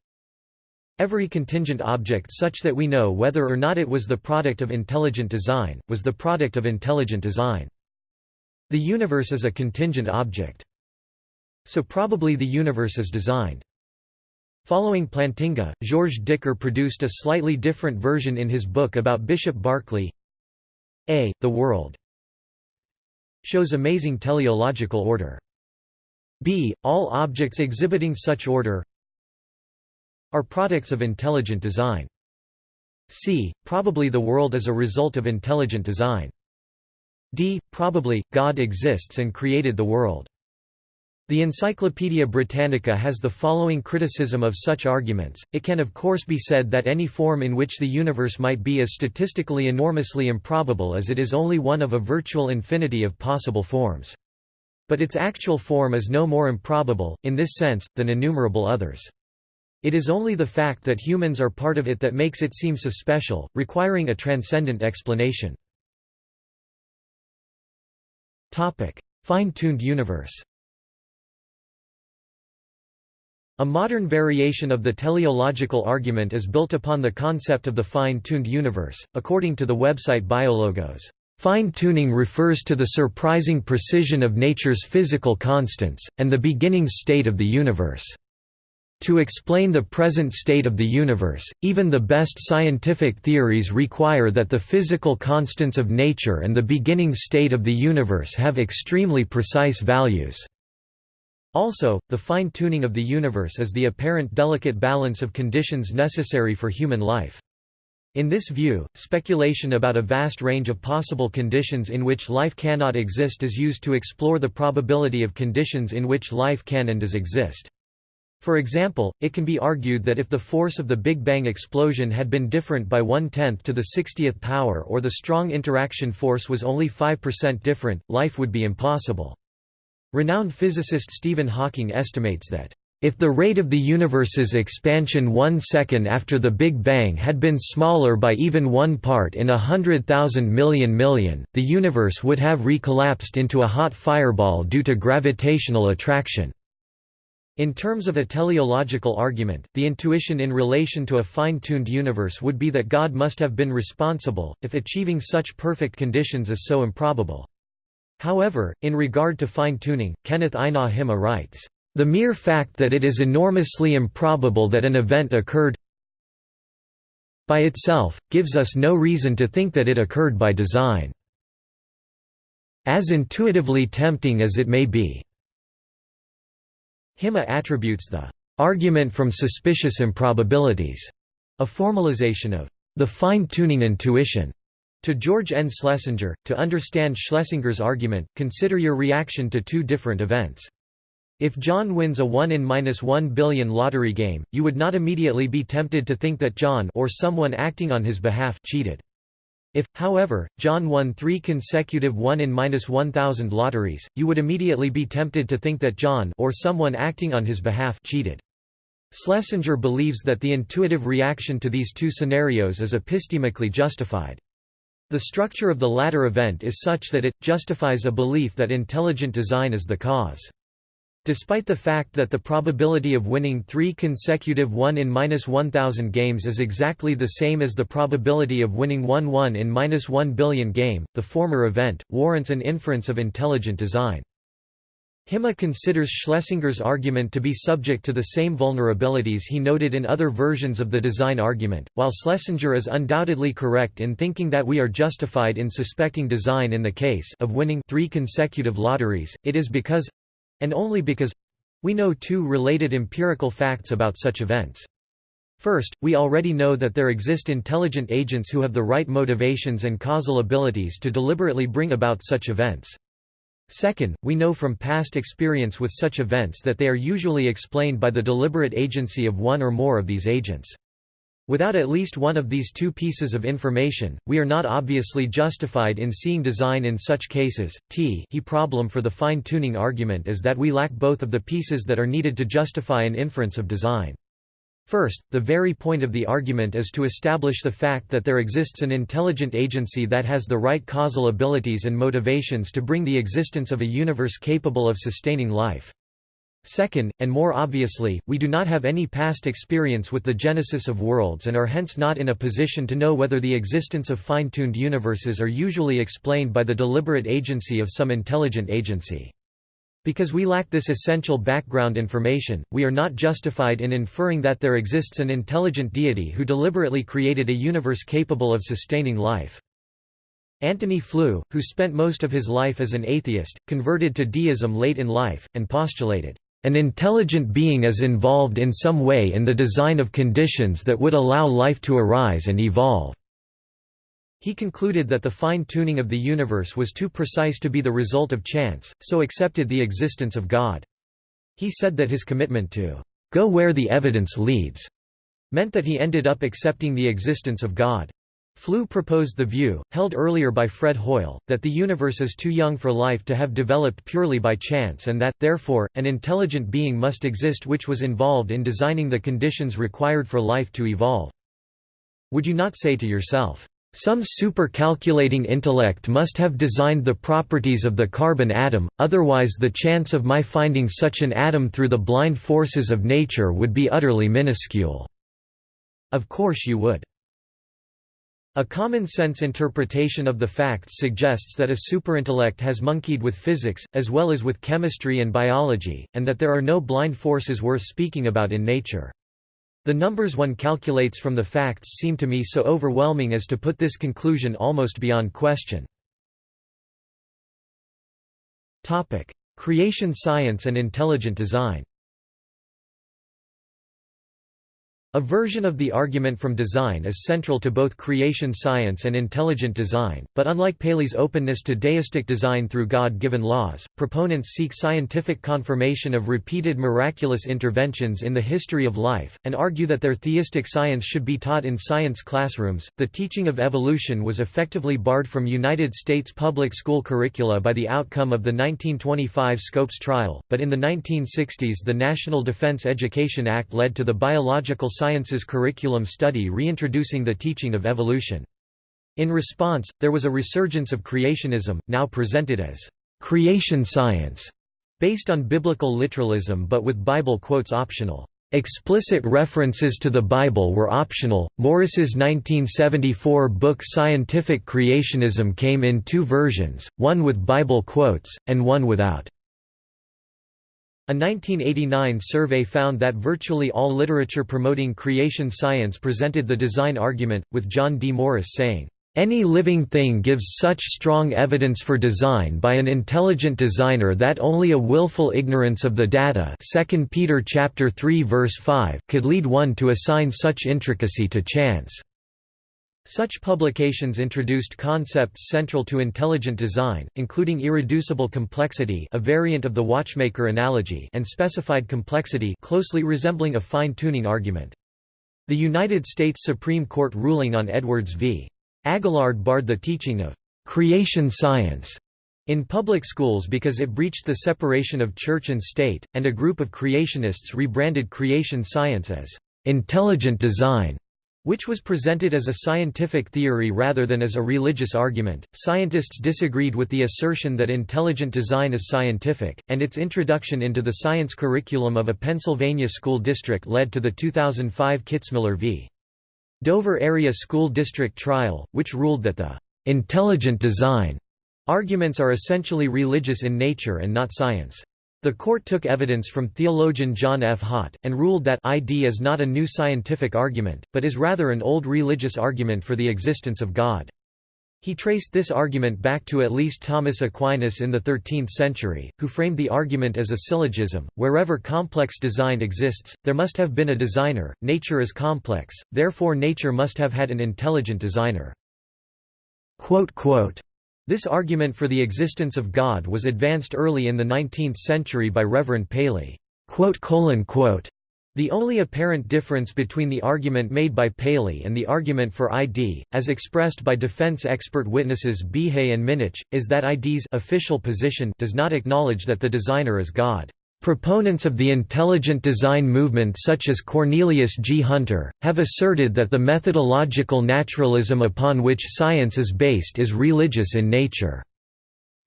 [SPEAKER 1] Every contingent object such that we know whether or not it was the product of intelligent design, was the product of intelligent design. The universe is a contingent object. So probably the universe is designed. Following Plantinga, Georges Dicker produced a slightly different version in his book about Bishop Berkeley. A. The world shows amazing teleological order. B. All objects exhibiting such order are products of intelligent design. c. Probably the world is a result of intelligent design. d. Probably, God exists and created the world. The Encyclopaedia Britannica has the following criticism of such arguments, it can of course be said that any form in which the universe might be is statistically enormously improbable as it is only one of a virtual infinity of possible forms. But its actual form is no more improbable, in this sense, than innumerable others. It is only the fact that humans are part of it that makes it seem so special, requiring a transcendent explanation. Fine-tuned universe A modern variation of the teleological argument is built upon the concept of the fine-tuned universe, according to the website Biologos. Fine-tuning refers to the surprising precision of nature's physical constants, and the beginning state of the universe. To explain the present state of the universe, even the best scientific theories require that the physical constants of nature and the beginning state of the universe have extremely precise values. Also, the fine-tuning of the universe is the apparent delicate balance of conditions necessary for human life. In this view, speculation about a vast range of possible conditions in which life cannot exist is used to explore the probability of conditions in which life can and does exist. For example, it can be argued that if the force of the Big Bang explosion had been different by one-tenth to the 60th power or the strong interaction force was only 5% different, life would be impossible. Renowned physicist Stephen Hawking estimates that if the rate of the universe's expansion one second after the Big Bang had been smaller by even one part in a hundred thousand million million, the universe would have recollapsed into a hot fireball due to gravitational attraction. In terms of a teleological argument, the intuition in relation to a fine-tuned universe would be that God must have been responsible, if achieving such perfect conditions is so improbable. However, in regard to fine-tuning, Kenneth Himma writes, the mere fact that it is enormously improbable that an event occurred by itself, gives us no reason to think that it occurred by design. As intuitively tempting as it may be. Himma attributes the argument from suspicious improbabilities, a formalization of the fine-tuning intuition, to George N. Schlesinger. To understand Schlesinger's argument, consider your reaction to two different events. If John wins a 1 in minus 1 billion lottery game, you would not immediately be tempted to think that John or someone acting on his behalf cheated. If, however, John won three consecutive 1 in minus 1,000 lotteries, you would immediately be tempted to think that John or someone acting on his behalf cheated. Schlesinger believes that the intuitive reaction to these two scenarios is epistemically justified. The structure of the latter event is such that it, justifies a belief that intelligent design is the cause. Despite the fact that the probability of winning three consecutive 1 in 1000 games is exactly the same as the probability of winning one 1 in 1 billion game, the former event, warrants an inference of intelligent design. Himma considers Schlesinger's argument to be subject to the same vulnerabilities he noted in other versions of the design argument. While Schlesinger is undoubtedly correct in thinking that we are justified in suspecting design in the case of winning three consecutive lotteries, it is because and only because we know two related empirical facts about such events. First, we already know that there exist intelligent agents who have the right motivations and causal abilities to deliberately bring about such events. Second, we know from past experience with such events that they are usually explained by the deliberate agency of one or more of these agents. Without at least one of these two pieces of information, we are not obviously justified in seeing design in such cases. T he problem for the fine-tuning argument is that we lack both of the pieces that are needed to justify an inference of design. First, the very point of the argument is to establish the fact that there exists an intelligent agency that has the right causal abilities and motivations to bring the existence of a universe capable of sustaining life. Second, and more obviously, we do not have any past experience with the genesis of worlds and are hence not in a position to know whether the existence of fine-tuned universes are usually explained by the deliberate agency of some intelligent agency. Because we lack this essential background information, we are not justified in inferring that there exists an intelligent deity who deliberately created a universe capable of sustaining life. Antony Flew, who spent most of his life as an atheist, converted to deism late in life, and postulated, an intelligent being is involved in some way in the design of conditions that would allow life to arise and evolve." He concluded that the fine-tuning of the universe was too precise to be the result of chance, so accepted the existence of God. He said that his commitment to "...go where the evidence leads," meant that he ended up accepting the existence of God. Flew proposed the view, held earlier by Fred Hoyle, that the universe is too young for life to have developed purely by chance and that, therefore, an intelligent being must exist which was involved in designing the conditions required for life to evolve. Would you not say to yourself, some super-calculating intellect must have designed the properties of the carbon atom, otherwise the chance of my finding such an atom through the blind forces of nature would be utterly minuscule." Of course you would. A common-sense interpretation of the facts suggests that a superintellect has monkeyed with physics, as well as with chemistry and biology, and that there are no blind forces worth speaking about in nature. The numbers one calculates from the facts seem to me so overwhelming as to put this conclusion almost beyond question. Creation science and intelligent design A version of the argument from design is central to both creation science and intelligent design, but unlike Paley's openness to deistic design through God-given laws, proponents seek scientific confirmation of repeated miraculous interventions in the history of life, and argue that their theistic science should be taught in science classrooms. The teaching of evolution was effectively barred from United States public school curricula by the outcome of the 1925 Scopes trial, but in the 1960s the National Defense Education Act led to the biological sciences curriculum study reintroducing the teaching of evolution. In response, there was a resurgence of creationism, now presented as creation science, based on biblical literalism but with Bible quotes optional. Explicit references to the Bible were optional. Morris's 1974 book Scientific Creationism came in two versions, one with Bible quotes, and one without. A 1989 survey found that virtually all literature promoting creation science presented the design argument, with John D. Morris saying, "...any living thing gives such strong evidence for design by an intelligent designer that only a willful ignorance of the data 2 Peter 3 verse 5 could lead one to assign such intricacy to chance." Such publications introduced concepts central to intelligent design, including irreducible complexity a variant of the watchmaker analogy and specified complexity closely resembling a fine-tuning argument. The United States Supreme Court ruling on Edwards v. Aguillard barred the teaching of «creation science» in public schools because it breached the separation of church and state, and a group of creationists rebranded creation science as «intelligent design» which was presented as a scientific theory rather than as a religious argument. Scientists disagreed with the assertion that intelligent design is scientific, and its introduction into the science curriculum of a Pennsylvania school district led to the 2005 Kitzmiller v. Dover Area School District trial, which ruled that the intelligent design arguments are essentially religious in nature and not science. The court took evidence from theologian John F. Haught, and ruled that ID is not a new scientific argument, but is rather an old religious argument for the existence of God. He traced this argument back to at least Thomas Aquinas in the 13th century, who framed the argument as a syllogism, wherever complex design exists, there must have been a designer, nature is complex, therefore nature must have had an intelligent designer. This argument for the existence of God was advanced early in the 19th century by Reverend Paley. The only apparent difference between the argument made by Paley and the argument for ID, as expressed by defense expert witnesses Behe and Minnich, is that ID's official position does not acknowledge that the designer is God. Proponents of the intelligent design movement such as Cornelius G. Hunter, have asserted that the methodological naturalism upon which science is based is religious in nature.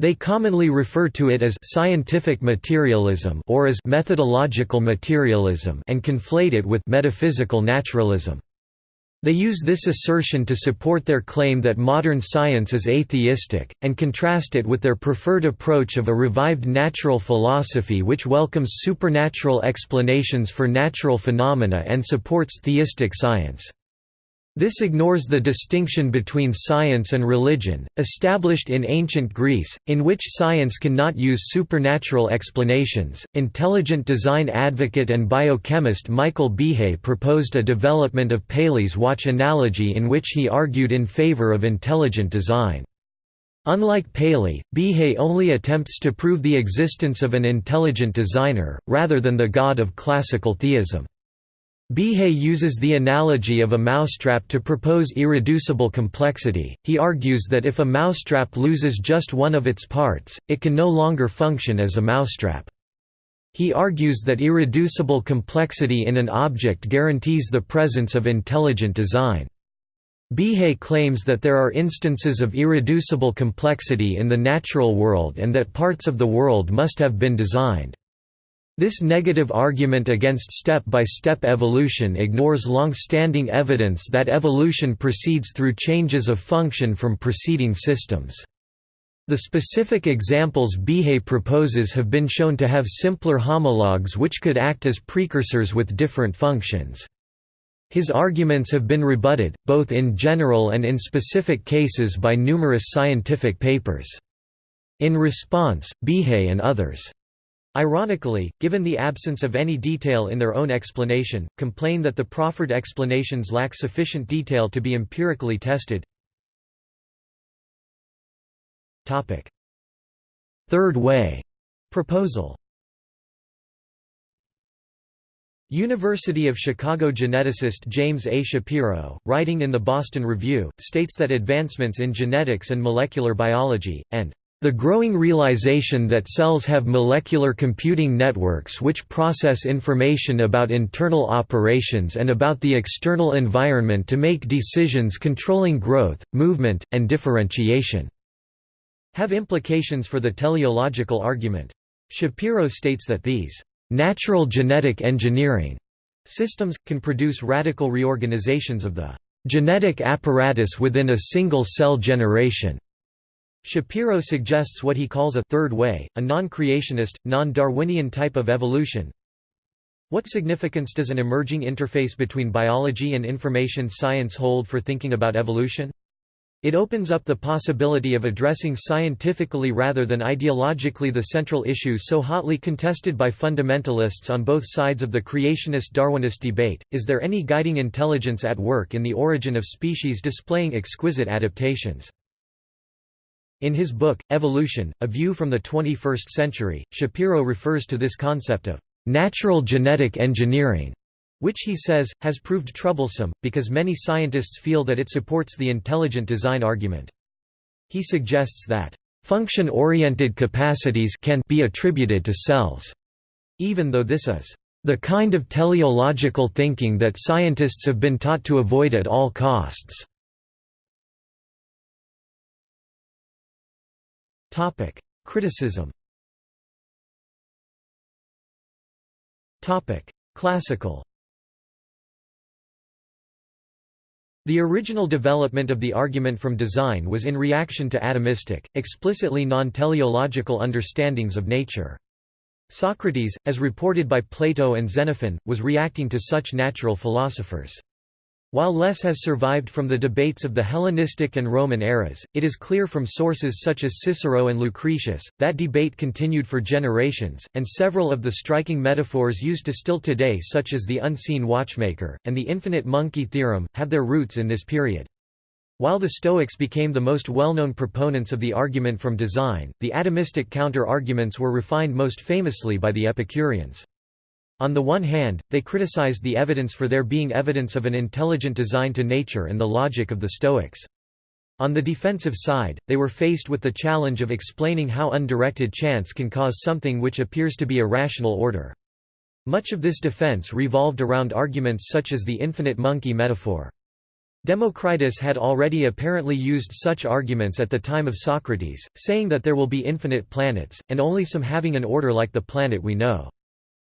[SPEAKER 1] They commonly refer to it as scientific materialism or as methodological materialism and conflate it with metaphysical naturalism. They use this assertion to support their claim that modern science is atheistic, and contrast it with their preferred approach of a revived natural philosophy which welcomes supernatural explanations for natural phenomena and supports theistic science. This ignores the distinction between science and religion, established in ancient Greece, in which science cannot use supernatural explanations. Intelligent design advocate and biochemist Michael Behe proposed a development of Paley's watch analogy in which he argued in favor of intelligent design. Unlike Paley, Behe only attempts to prove the existence of an intelligent designer, rather than the god of classical theism. Behe uses the analogy of a mousetrap to propose irreducible complexity. He argues that if a mousetrap loses just one of its parts, it can no longer function as a mousetrap. He argues that irreducible complexity in an object guarantees the presence of intelligent design. Behe claims that there are instances of irreducible complexity in the natural world and that parts of the world must have been designed. This negative argument against step-by-step -step evolution ignores long-standing evidence that evolution proceeds through changes of function from preceding systems. The specific examples Behe proposes have been shown to have simpler homologs which could act as precursors with different functions. His arguments have been rebutted, both in general and in specific cases by numerous scientific papers. In response, Behe and others ironically, given the absence of any detail in their own explanation, complain that the proffered explanations lack sufficient detail to be empirically tested. Third way proposal University of Chicago geneticist James A. Shapiro, writing in the Boston Review, states that advancements in genetics and molecular biology, and the growing realization that cells have molecular computing networks which process information about internal operations and about the external environment to make decisions controlling growth, movement, and differentiation, have implications for the teleological argument. Shapiro states that these Natural genetic engineering systems, can produce radical reorganizations of the genetic apparatus within a single cell generation. Shapiro suggests what he calls a third way, a non-creationist, non-Darwinian type of evolution. What significance does an emerging interface between biology and information science hold for thinking about evolution? It opens up the possibility of addressing scientifically rather than ideologically the central issue so hotly contested by fundamentalists on both sides of the creationist-Darwinist debate, is there any guiding intelligence at work in the origin of species displaying exquisite adaptations? In his book, Evolution, A View from the 21st Century, Shapiro refers to this concept of natural genetic engineering which he says, has proved troublesome, because many scientists feel that it supports the intelligent design argument. He suggests that, "...function-oriented capacities can be attributed to cells", even though this is the kind of teleological thinking that scientists have been taught to avoid at all costs. Criticism Classical The original development of the argument from design was in reaction to atomistic, explicitly non-teleological understandings of nature. Socrates, as reported by Plato and Xenophon, was reacting to such natural philosophers. While less has survived from the debates of the Hellenistic and Roman eras, it is clear from sources such as Cicero and Lucretius, that debate continued for generations, and several of the striking metaphors used to still today such as the unseen watchmaker, and the infinite monkey theorem, have their roots in this period. While the Stoics became the most well-known proponents of the argument from design, the atomistic counter-arguments were refined most famously by the Epicureans. On the one hand, they criticized the evidence for there being evidence of an intelligent design to nature and the logic of the Stoics. On the defensive side, they were faced with the challenge of explaining how undirected chance can cause something which appears to be a rational order. Much of this defense revolved around arguments such as the infinite monkey metaphor. Democritus had already apparently used such arguments at the time of Socrates, saying that there will be infinite planets, and only some having an order like the planet we know.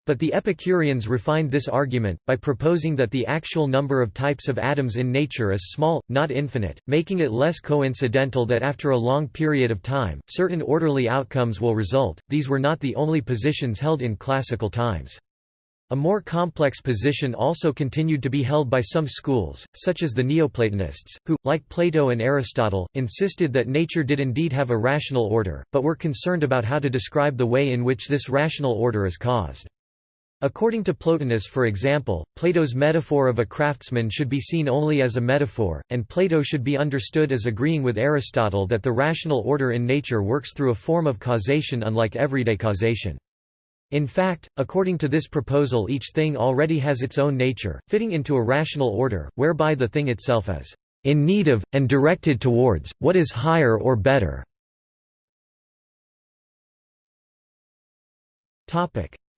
[SPEAKER 1] But the Epicureans refined this argument, by proposing that the actual number of types of atoms in nature is small, not infinite, making it less coincidental that after a long period of time, certain orderly outcomes will result. These were not the only positions held in classical times. A more complex position also continued to be held by some schools, such as the Neoplatonists, who, like Plato and Aristotle, insisted that nature did indeed have a rational order, but were concerned about how to describe the way in which this rational order is caused. According to Plotinus for example, Plato's metaphor of a craftsman should be seen only as a metaphor, and Plato should be understood as agreeing with Aristotle that the rational order in nature works through a form of causation unlike everyday causation. In fact, according to this proposal each thing already has its own nature, fitting into a rational order, whereby the thing itself is in need of, and directed towards, what is higher or better.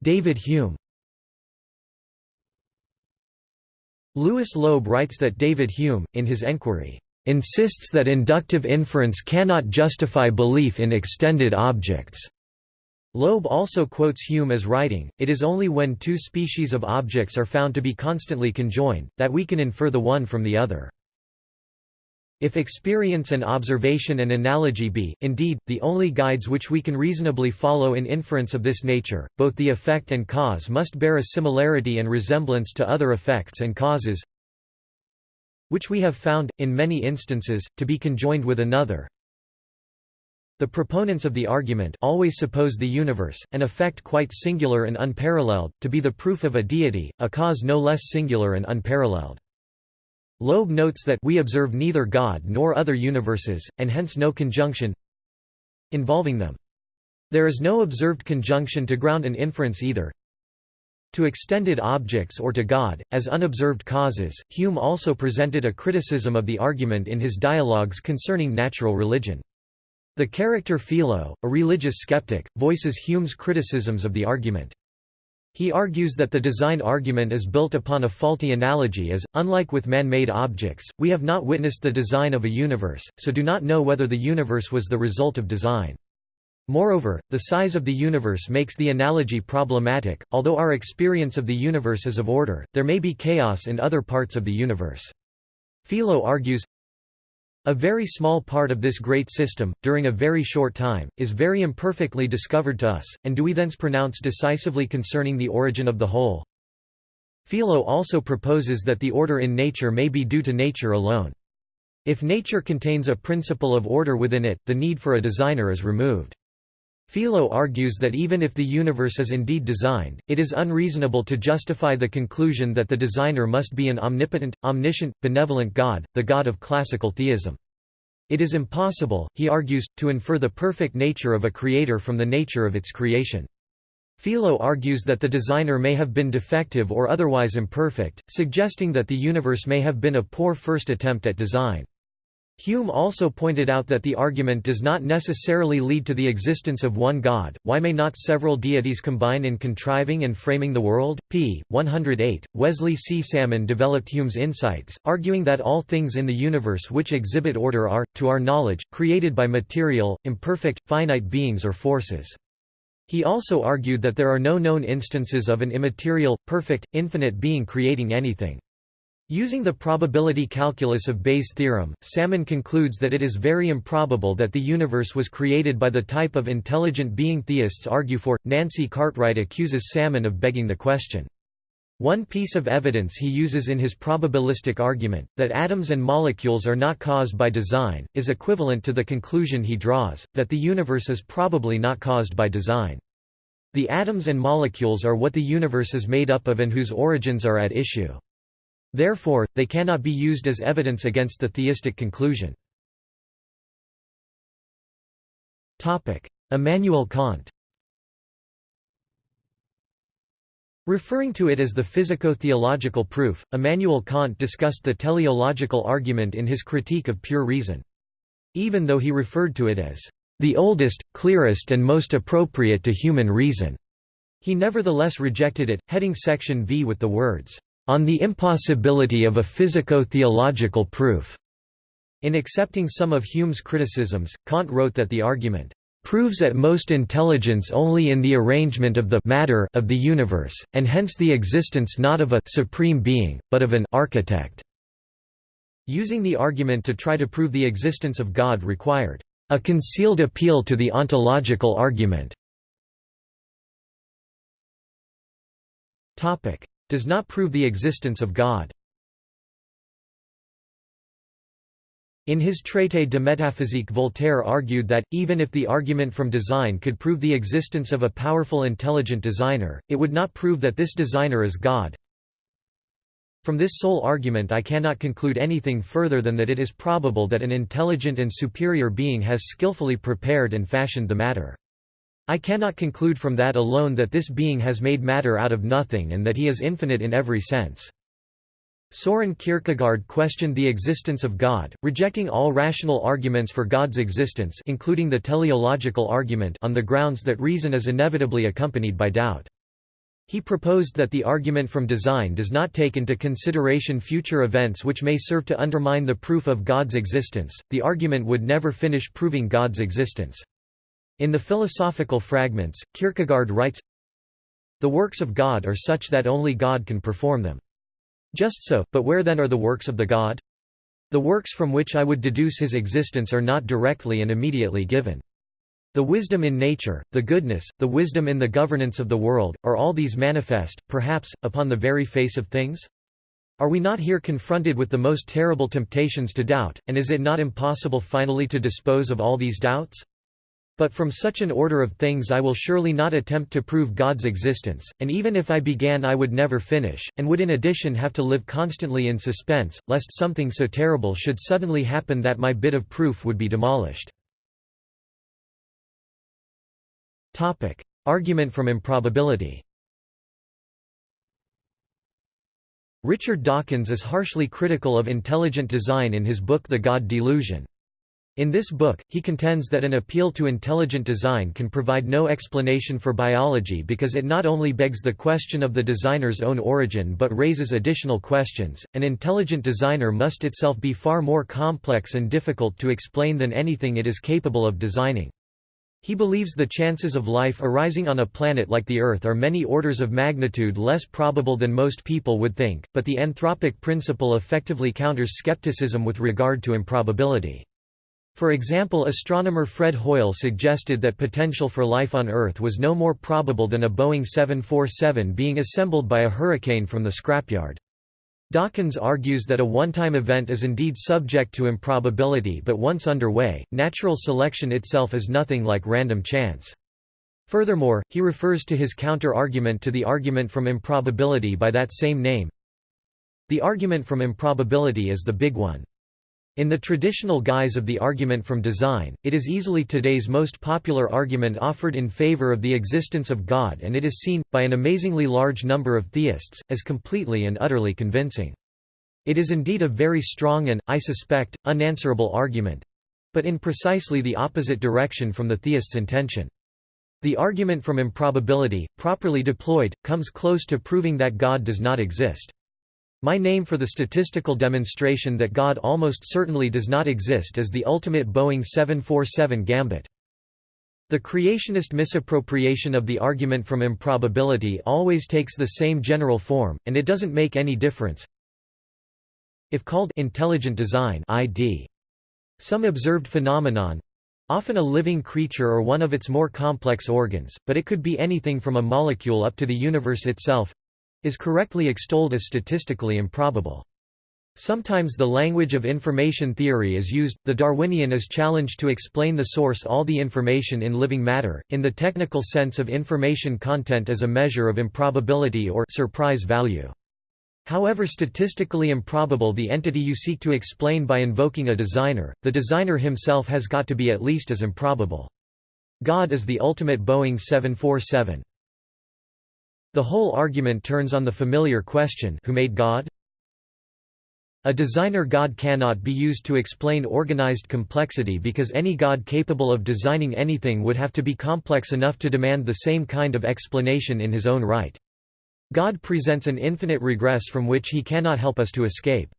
[SPEAKER 1] David Hume Louis Loeb writes that David Hume, in his enquiry, insists that inductive inference cannot justify belief in extended objects. Loeb also quotes Hume as writing, It is only when two species of objects are found to be constantly conjoined, that we can infer the one from the other. If experience and observation and analogy be, indeed, the only guides which we can reasonably follow in inference of this nature, both the effect and cause must bear a similarity and resemblance to other effects and causes which we have found, in many instances, to be conjoined with another, The proponents of the argument always suppose the universe, an effect quite singular and unparalleled, to be the proof of a deity, a cause no less singular and unparalleled. Loeb notes that we observe neither God nor other universes, and hence no conjunction involving them. There is no observed conjunction to ground an inference either to extended objects or to God, as unobserved causes. Hume also presented a criticism of the argument in his dialogues concerning natural religion. The character Philo, a religious skeptic, voices Hume's criticisms of the argument. He argues that the design argument is built upon a faulty analogy as, unlike with man-made objects, we have not witnessed the design of a universe, so do not know whether the universe was the result of design. Moreover, the size of the universe makes the analogy problematic, although our experience of the universe is of order, there may be chaos in other parts of the universe. Philo argues, a very small part of this great system, during a very short time, is very imperfectly discovered to us, and do we thence pronounce decisively concerning the origin of the whole? Philo also proposes that the order in nature may be due to nature alone. If nature contains a principle of order within it, the need for a designer is removed. Philo argues that even if the universe is indeed designed, it is unreasonable to justify the conclusion that the designer must be an omnipotent, omniscient, benevolent God, the God of classical theism. It is impossible, he argues, to infer the perfect nature of a creator from the nature of its creation. Philo argues that the designer may have been defective or otherwise imperfect, suggesting that the universe may have been a poor first attempt at design. Hume also pointed out that the argument does not necessarily lead to the existence of one God. Why may not several deities combine in contriving and framing the world? p. 108. Wesley C. Salmon developed Hume's insights, arguing that all things in the universe which exhibit order are, to our knowledge, created by material, imperfect, finite beings or forces. He also argued that there are no known instances of an immaterial, perfect, infinite being creating anything. Using the probability calculus of Bayes' theorem, Salmon concludes that it is very improbable that the universe was created by the type of intelligent being theists argue for. Nancy Cartwright accuses Salmon of begging the question. One piece of evidence he uses in his probabilistic argument, that atoms and molecules are not caused by design, is equivalent to the conclusion he draws, that the universe is probably not caused by design. The atoms and molecules are what the universe is made up of and whose origins are at issue. Therefore, they cannot be used as evidence against the theistic conclusion. Immanuel Kant Referring to it as the physico-theological proof, Immanuel Kant discussed the teleological argument in his Critique of Pure Reason. Even though he referred to it as the oldest, clearest and most appropriate to human reason, he nevertheless rejected it, heading section V with the words, on the impossibility of a physico-theological proof. In accepting some of Hume's criticisms, Kant wrote that the argument proves at most intelligence only in the arrangement of the matter of the universe, and hence the existence not of a supreme being, but of an architect. Using the argument to try to prove the existence of God required a concealed appeal to the ontological argument. Does not prove the existence of God. In his Traité de métaphysique Voltaire argued that, even if the argument from design could prove the existence of a powerful intelligent designer, it would not prove that this designer is God. From this sole argument I cannot conclude anything further than that it is probable that an intelligent and superior being has skillfully prepared and fashioned the matter. I cannot conclude from that alone that this being has made matter out of nothing and that he is infinite in every sense. Soren Kierkegaard questioned the existence of God, rejecting all rational arguments for God's existence including the teleological argument on the grounds that reason is inevitably accompanied by doubt. He proposed that the argument from design does not take into consideration future events which may serve to undermine the proof of God's existence. The argument would never finish proving God's existence. In the Philosophical Fragments, Kierkegaard writes, The works of God are such that only God can perform them. Just so, but where then are the works of the God? The works from which I would deduce his existence are not directly and immediately given. The wisdom in nature, the goodness, the wisdom in the governance of the world, are all these manifest, perhaps, upon the very face of things? Are we not here confronted with the most terrible temptations to doubt, and is it not impossible finally to dispose of all these doubts? But from such an order of things I will surely not attempt to prove God's existence, and even if I began I would never finish, and would in addition have to live constantly in suspense, lest something so terrible should suddenly happen that my bit of proof would be demolished. Argument from improbability Richard Dawkins is harshly critical of intelligent design in his book The God Delusion. In this book, he contends that an appeal to intelligent design can provide no explanation for biology because it not only begs the question of the designer's own origin but raises additional questions. An intelligent designer must itself be far more complex and difficult to explain than anything it is capable of designing. He believes the chances of life arising on a planet like the Earth are many orders of magnitude less probable than most people would think, but the anthropic principle effectively counters skepticism with regard to improbability. For example astronomer Fred Hoyle suggested that potential for life on Earth was no more probable than a Boeing 747 being assembled by a hurricane from the scrapyard. Dawkins argues that a one-time event is indeed subject to improbability but once underway, natural selection itself is nothing like random chance. Furthermore, he refers to his counter-argument to the argument from improbability by that same name. The argument from improbability is the big one. In the traditional guise of the argument from design, it is easily today's most popular argument offered in favor of the existence of God and it is seen, by an amazingly large number of theists, as completely and utterly convincing. It is indeed a very strong and, I suspect, unanswerable argument—but in precisely the opposite direction from the theist's intention. The argument from improbability, properly deployed, comes close to proving that God does not exist. My name for the statistical demonstration that God almost certainly does not exist is the ultimate Boeing 747 gambit. The creationist misappropriation of the argument from improbability always takes the same general form, and it doesn't make any difference if called intelligent design ID. Some observed phenomenon often a living creature or one of its more complex organs, but it could be anything from a molecule up to the universe itself is correctly extolled as statistically improbable. Sometimes the language of information theory is used. The Darwinian is challenged to explain the source all the information in living matter, in the technical sense of information content as a measure of improbability or surprise value. However statistically improbable the entity you seek to explain by invoking a designer, the designer himself has got to be at least as improbable. God is the ultimate Boeing 747. The whole argument turns on the familiar question who made God? A designer God cannot be used to explain organized complexity because any God capable of designing anything would have to be complex enough to demand the same kind of explanation in his own right. God presents an infinite regress from which he cannot help us to escape.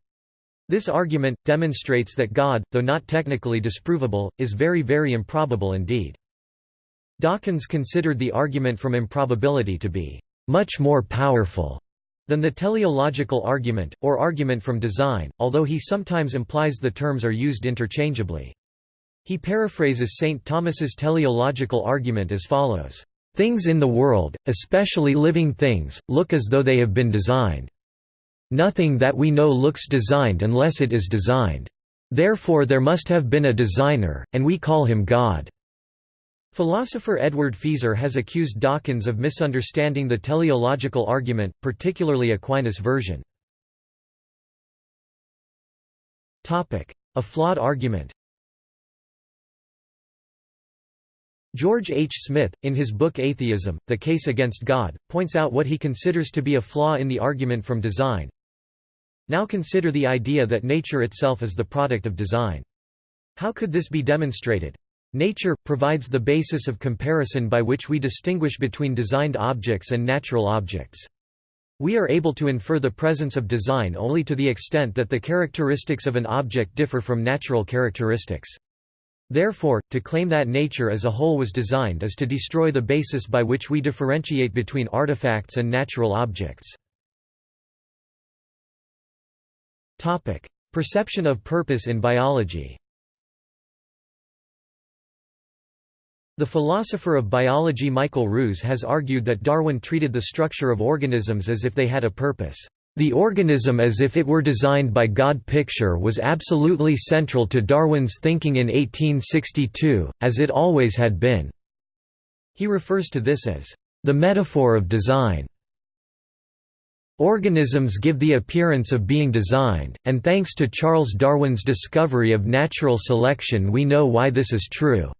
[SPEAKER 1] This argument, demonstrates that God, though not technically disprovable, is very very improbable indeed. Dawkins considered the argument from improbability to be much more powerful than the teleological argument, or argument from design, although he sometimes implies the terms are used interchangeably. He paraphrases St. Thomas's teleological argument as follows, "...things in the world, especially living things, look as though they have been designed. Nothing that we know looks designed unless it is designed. Therefore there must have been a designer, and we call him God." Philosopher Edward Feser has accused Dawkins of misunderstanding the teleological argument, particularly Aquinas' version. A flawed argument George H. Smith, in his book Atheism, The Case Against God, points out what he considers to be a flaw in the argument from design. Now consider the idea that nature itself is the product of design. How could this be demonstrated? Nature, provides the basis of comparison by which we distinguish between designed objects and natural objects. We are able to infer the presence of design only to the extent that the characteristics of an object differ from natural characteristics. Therefore, to claim that nature as a whole was designed is to destroy the basis by which we differentiate between artifacts and natural objects. Perception of purpose in biology The philosopher of biology Michael Ruse has argued that Darwin treated the structure of organisms as if they had a purpose. The organism as if it were designed by God picture was absolutely central to Darwin's thinking in 1862, as it always had been. He refers to this as, "...the metaphor of design." Organisms give the appearance of being designed, and thanks to Charles Darwin's discovery of natural selection we know why this is true."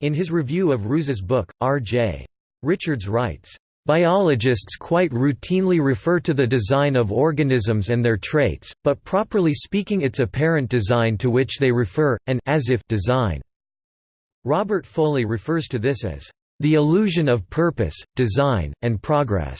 [SPEAKER 1] In his review of Ruse's book, R.J. Richards writes, Biologists quite routinely refer to the design of organisms and their traits, but properly speaking its apparent design to which they refer, an as if design. Robert Foley refers to this as the illusion of purpose, design, and progress.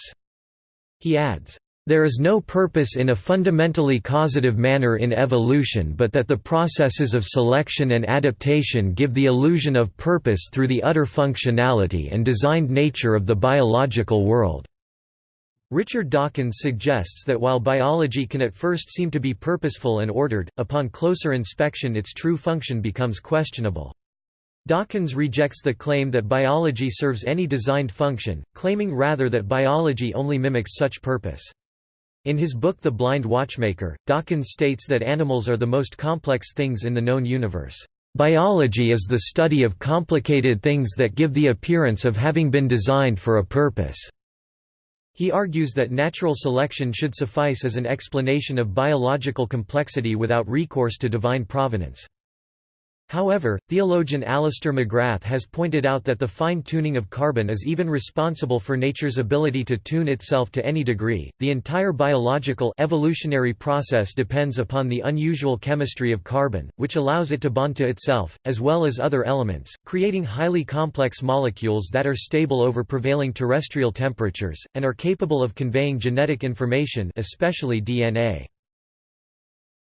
[SPEAKER 1] He adds, there is no purpose in a fundamentally causative manner in evolution but that the processes of selection and adaptation give the illusion of purpose through the utter functionality and designed nature of the biological world. Richard Dawkins suggests that while biology can at first seem to be purposeful and ordered, upon closer inspection its true function becomes questionable. Dawkins rejects the claim that biology serves any designed function, claiming rather that biology only mimics such purpose. In his book The Blind Watchmaker, Dawkins states that animals are the most complex things in the known universe. Biology is the study of complicated things that give the appearance of having been designed for a purpose. He argues that natural selection should suffice as an explanation of biological complexity without recourse to divine providence. However, theologian Alister McGrath has pointed out that the fine-tuning of carbon is even responsible for nature's ability to tune itself to any degree. The entire biological evolutionary process depends upon the unusual chemistry of carbon, which allows it to bond to itself, as well as other elements, creating highly complex molecules that are stable over prevailing terrestrial temperatures, and are capable of conveying genetic information especially DNA.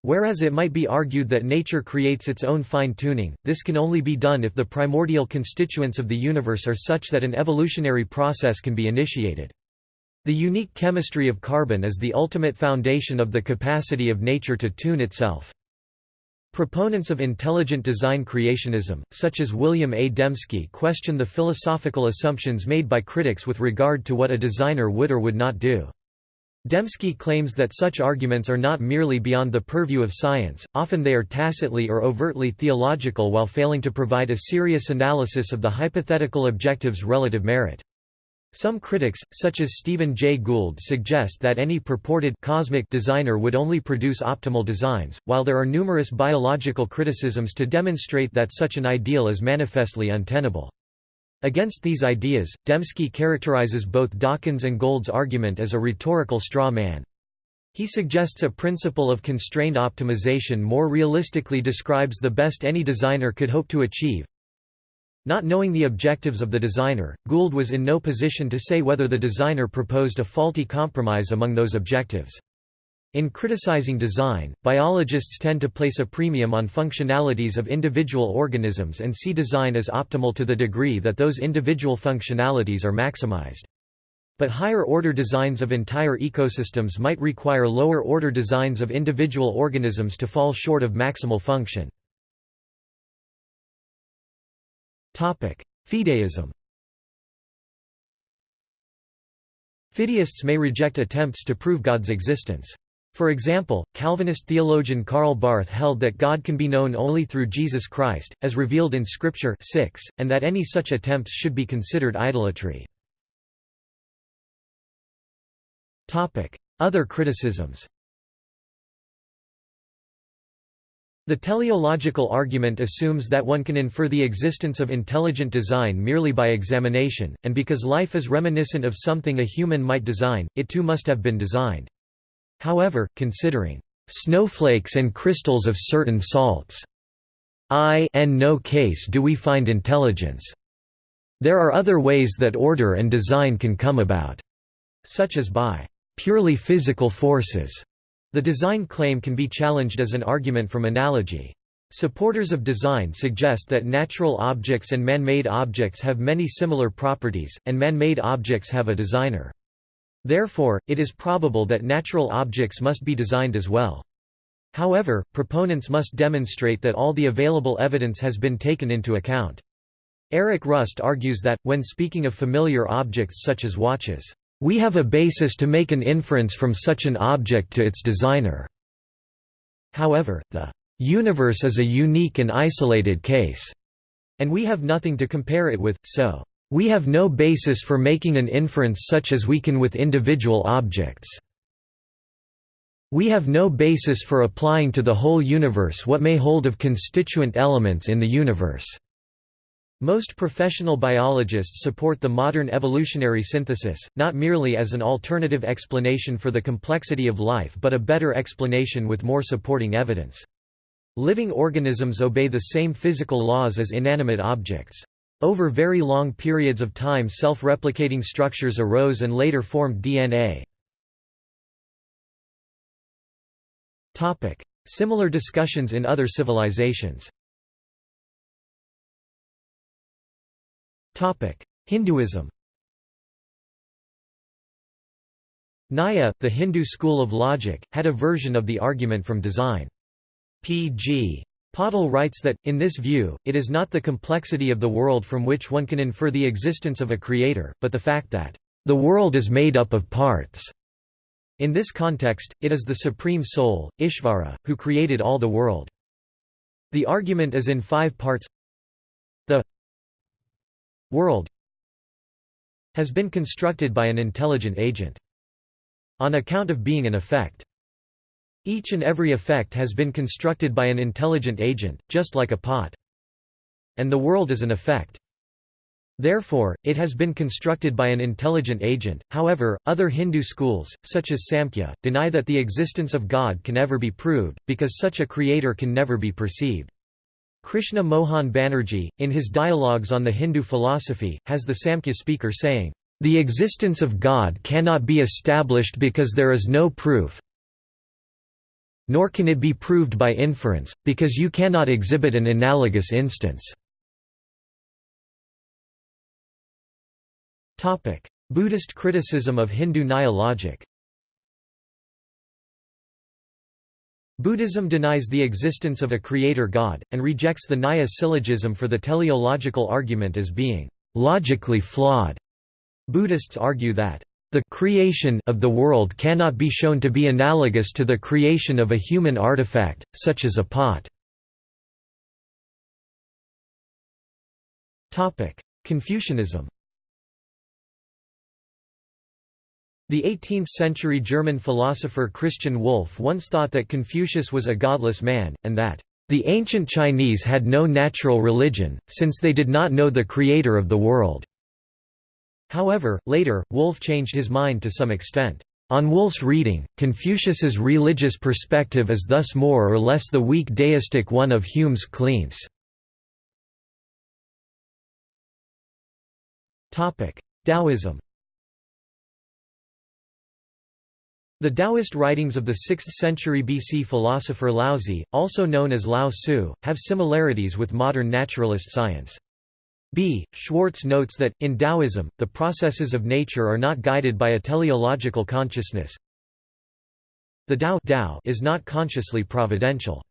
[SPEAKER 1] Whereas it might be argued that nature creates its own fine-tuning, this can only be done if the primordial constituents of the universe are such that an evolutionary process can be initiated. The unique chemistry of carbon is the ultimate foundation of the capacity of nature to tune itself. Proponents of intelligent design creationism, such as William A. Dembski question the philosophical assumptions made by critics with regard to what a designer would or would not do. Dembski claims that such arguments are not merely beyond the purview of science, often they are tacitly or overtly theological while failing to provide a serious analysis of the hypothetical objective's relative merit. Some critics, such as Stephen Jay Gould suggest that any purported cosmic designer would only produce optimal designs, while there are numerous biological criticisms to demonstrate that such an ideal is manifestly untenable. Against these ideas, Dembski characterizes both Dawkins and Gould's argument as a rhetorical straw man. He suggests a principle of constrained optimization more realistically describes the best any designer could hope to achieve. Not knowing the objectives of the designer, Gould was in no position to say whether the designer proposed a faulty compromise among those objectives. In criticizing design, biologists tend to place a premium on functionalities of individual organisms and see design as optimal to the degree that those individual functionalities are maximized. But higher-order designs of entire ecosystems might require lower-order designs of individual organisms to fall short of maximal function. Fideism Fideists may reject attempts to prove God's existence. For example, Calvinist theologian Karl Barth held that God can be known only through Jesus Christ, as revealed in Scripture 6, and that any such attempts should be considered idolatry. Other criticisms The teleological argument assumes that one can infer the existence of intelligent design merely by examination, and because life is reminiscent of something a human might design, it too must have been designed. However, considering snowflakes and crystals of certain salts, I in no case do we find intelligence. There are other ways that order and design can come about, such as by purely physical forces. The design claim can be challenged as an argument from analogy. Supporters of design suggest that natural objects and man-made objects have many similar properties, and man-made objects have a designer. Therefore, it is probable that natural objects must be designed as well. However, proponents must demonstrate that all the available evidence has been taken into account. Eric Rust argues that, when speaking of familiar objects such as watches, "...we have a basis to make an inference from such an object to its designer." However, the "...universe is a unique and isolated case," and we have nothing to compare it with, so, "...we have no basis for making an inference such as we can with individual objects." We have no basis for applying to the whole universe what may hold of constituent elements in the universe. Most professional biologists support the modern evolutionary synthesis, not merely as an alternative explanation for the complexity of life but a better explanation with more supporting evidence. Living organisms obey the same physical laws as inanimate objects. Over very long periods of time self-replicating structures arose and later formed DNA. Similar discussions in other civilizations Hinduism Nyaya, the Hindu school of logic, had a version of the argument from design. P.G. Patil writes that, in this view, it is not the complexity of the world from which one can infer the existence of a creator, but the fact that, "...the world is made up of parts." In this context, it is the Supreme Soul, Ishvara, who created all the world. The argument is in five parts The world has been constructed by an intelligent agent. On account of being an effect. Each and every effect has been constructed by an intelligent agent, just like a pot. And the world is an effect. Therefore, it has been constructed by an intelligent agent. However, other Hindu schools, such as Samkhya, deny that the existence of God can ever be proved, because such a creator can never be perceived. Krishna Mohan Banerjee, in his dialogues on the Hindu philosophy, has the Samkhya speaker saying, The existence of God cannot be established because there is no proof, nor can it be proved by inference, because you cannot exhibit an analogous instance. Buddhist criticism of Hindu Nyaya logic Buddhism denies the existence of a creator god, and rejects the Nyaya syllogism for the teleological argument as being logically flawed. Buddhists argue that the creation of the world cannot be shown to be analogous to the creation of a human artifact, such as a pot. Confucianism The 18th-century German philosopher Christian Wolff once thought that Confucius was a godless man, and that, "...the ancient Chinese had no natural religion, since they did not know the creator of the world." However, later, Wolff changed his mind to some extent. On Wolff's reading, Confucius's religious perspective is thus more or less the weak deistic one of Hume's Cleanthes. Taoism The Taoist writings of the 6th century BC philosopher Laozi, also known as Lao Tzu, have similarities with modern naturalist science. B. Schwartz notes that, in Taoism, the processes of nature are not guided by a teleological consciousness. The Tao, Tao is not consciously providential.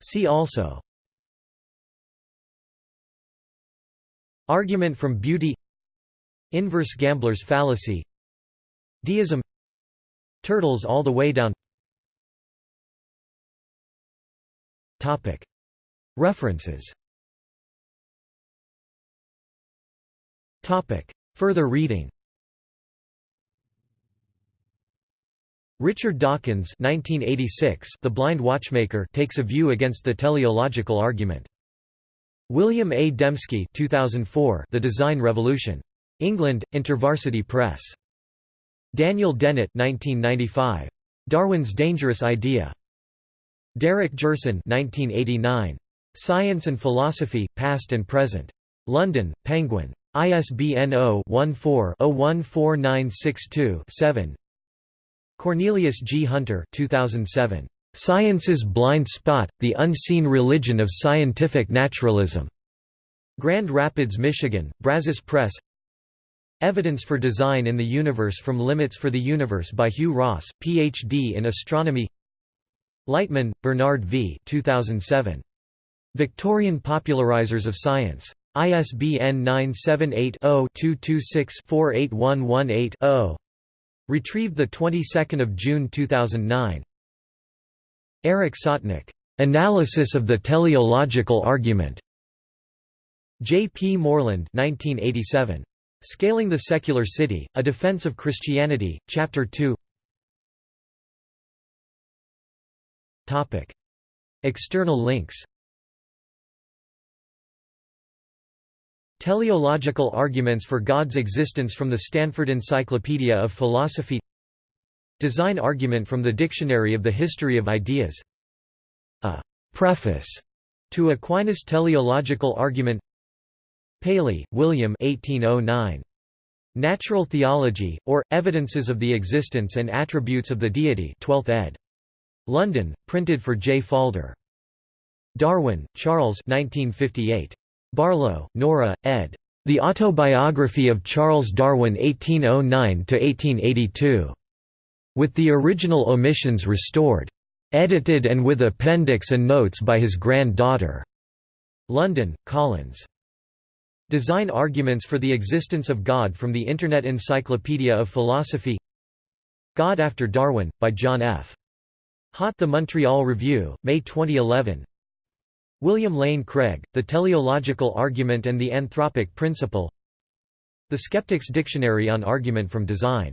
[SPEAKER 1] See also. Argument from beauty. Inverse gambler's fallacy. Deism. Turtles all the way down References Further reading Richard Dawkins 1986, The Blind Watchmaker takes a view against the teleological argument. William A. Dembski 2004, The Design Revolution. England, InterVarsity Press. Daniel Dennett 1995. Darwin's Dangerous Idea. Derek Gjertsen 1989. Science and Philosophy, Past and Present. London, Penguin. ISBN 0-14-014962-7 Cornelius G. Hunter 2007. Science's Blind Spot, The Unseen Religion of Scientific Naturalism. Grand Rapids, Michigan, Brazos Press Evidence for Design in the Universe from Limits for the Universe by Hugh Ross, Ph.D. in Astronomy Lightman, Bernard V. 2007. Victorian Popularizers of Science. ISBN 978-0-226-48118-0. Retrieved the 22nd of June 2009. Eric Sotnak. Analysis of the teleological argument. J. P. Moreland 1987. Scaling the Secular City, A Defense of Christianity, Chapter 2 External links Teleological Arguments for God's Existence from the Stanford Encyclopedia of Philosophy Design argument from the Dictionary of the History of Ideas A preface to Aquinas' teleological argument Paley, William 1809. Natural Theology, or, Evidences of the Existence and Attributes of the Deity 12th ed. London, printed for J. Faulder. Darwin, Charles 1958. Barlow, Nora, ed. The Autobiography of Charles Darwin 1809–1882. With the original omissions restored. Edited and with appendix and notes by his grand-daughter. London, Collins. Design Arguments for the Existence of God from the Internet Encyclopedia of Philosophy God After Darwin, by John F. Haught The Montreal Review, May 2011 William Lane Craig, The Teleological Argument and the Anthropic Principle The Skeptic's Dictionary on Argument from Design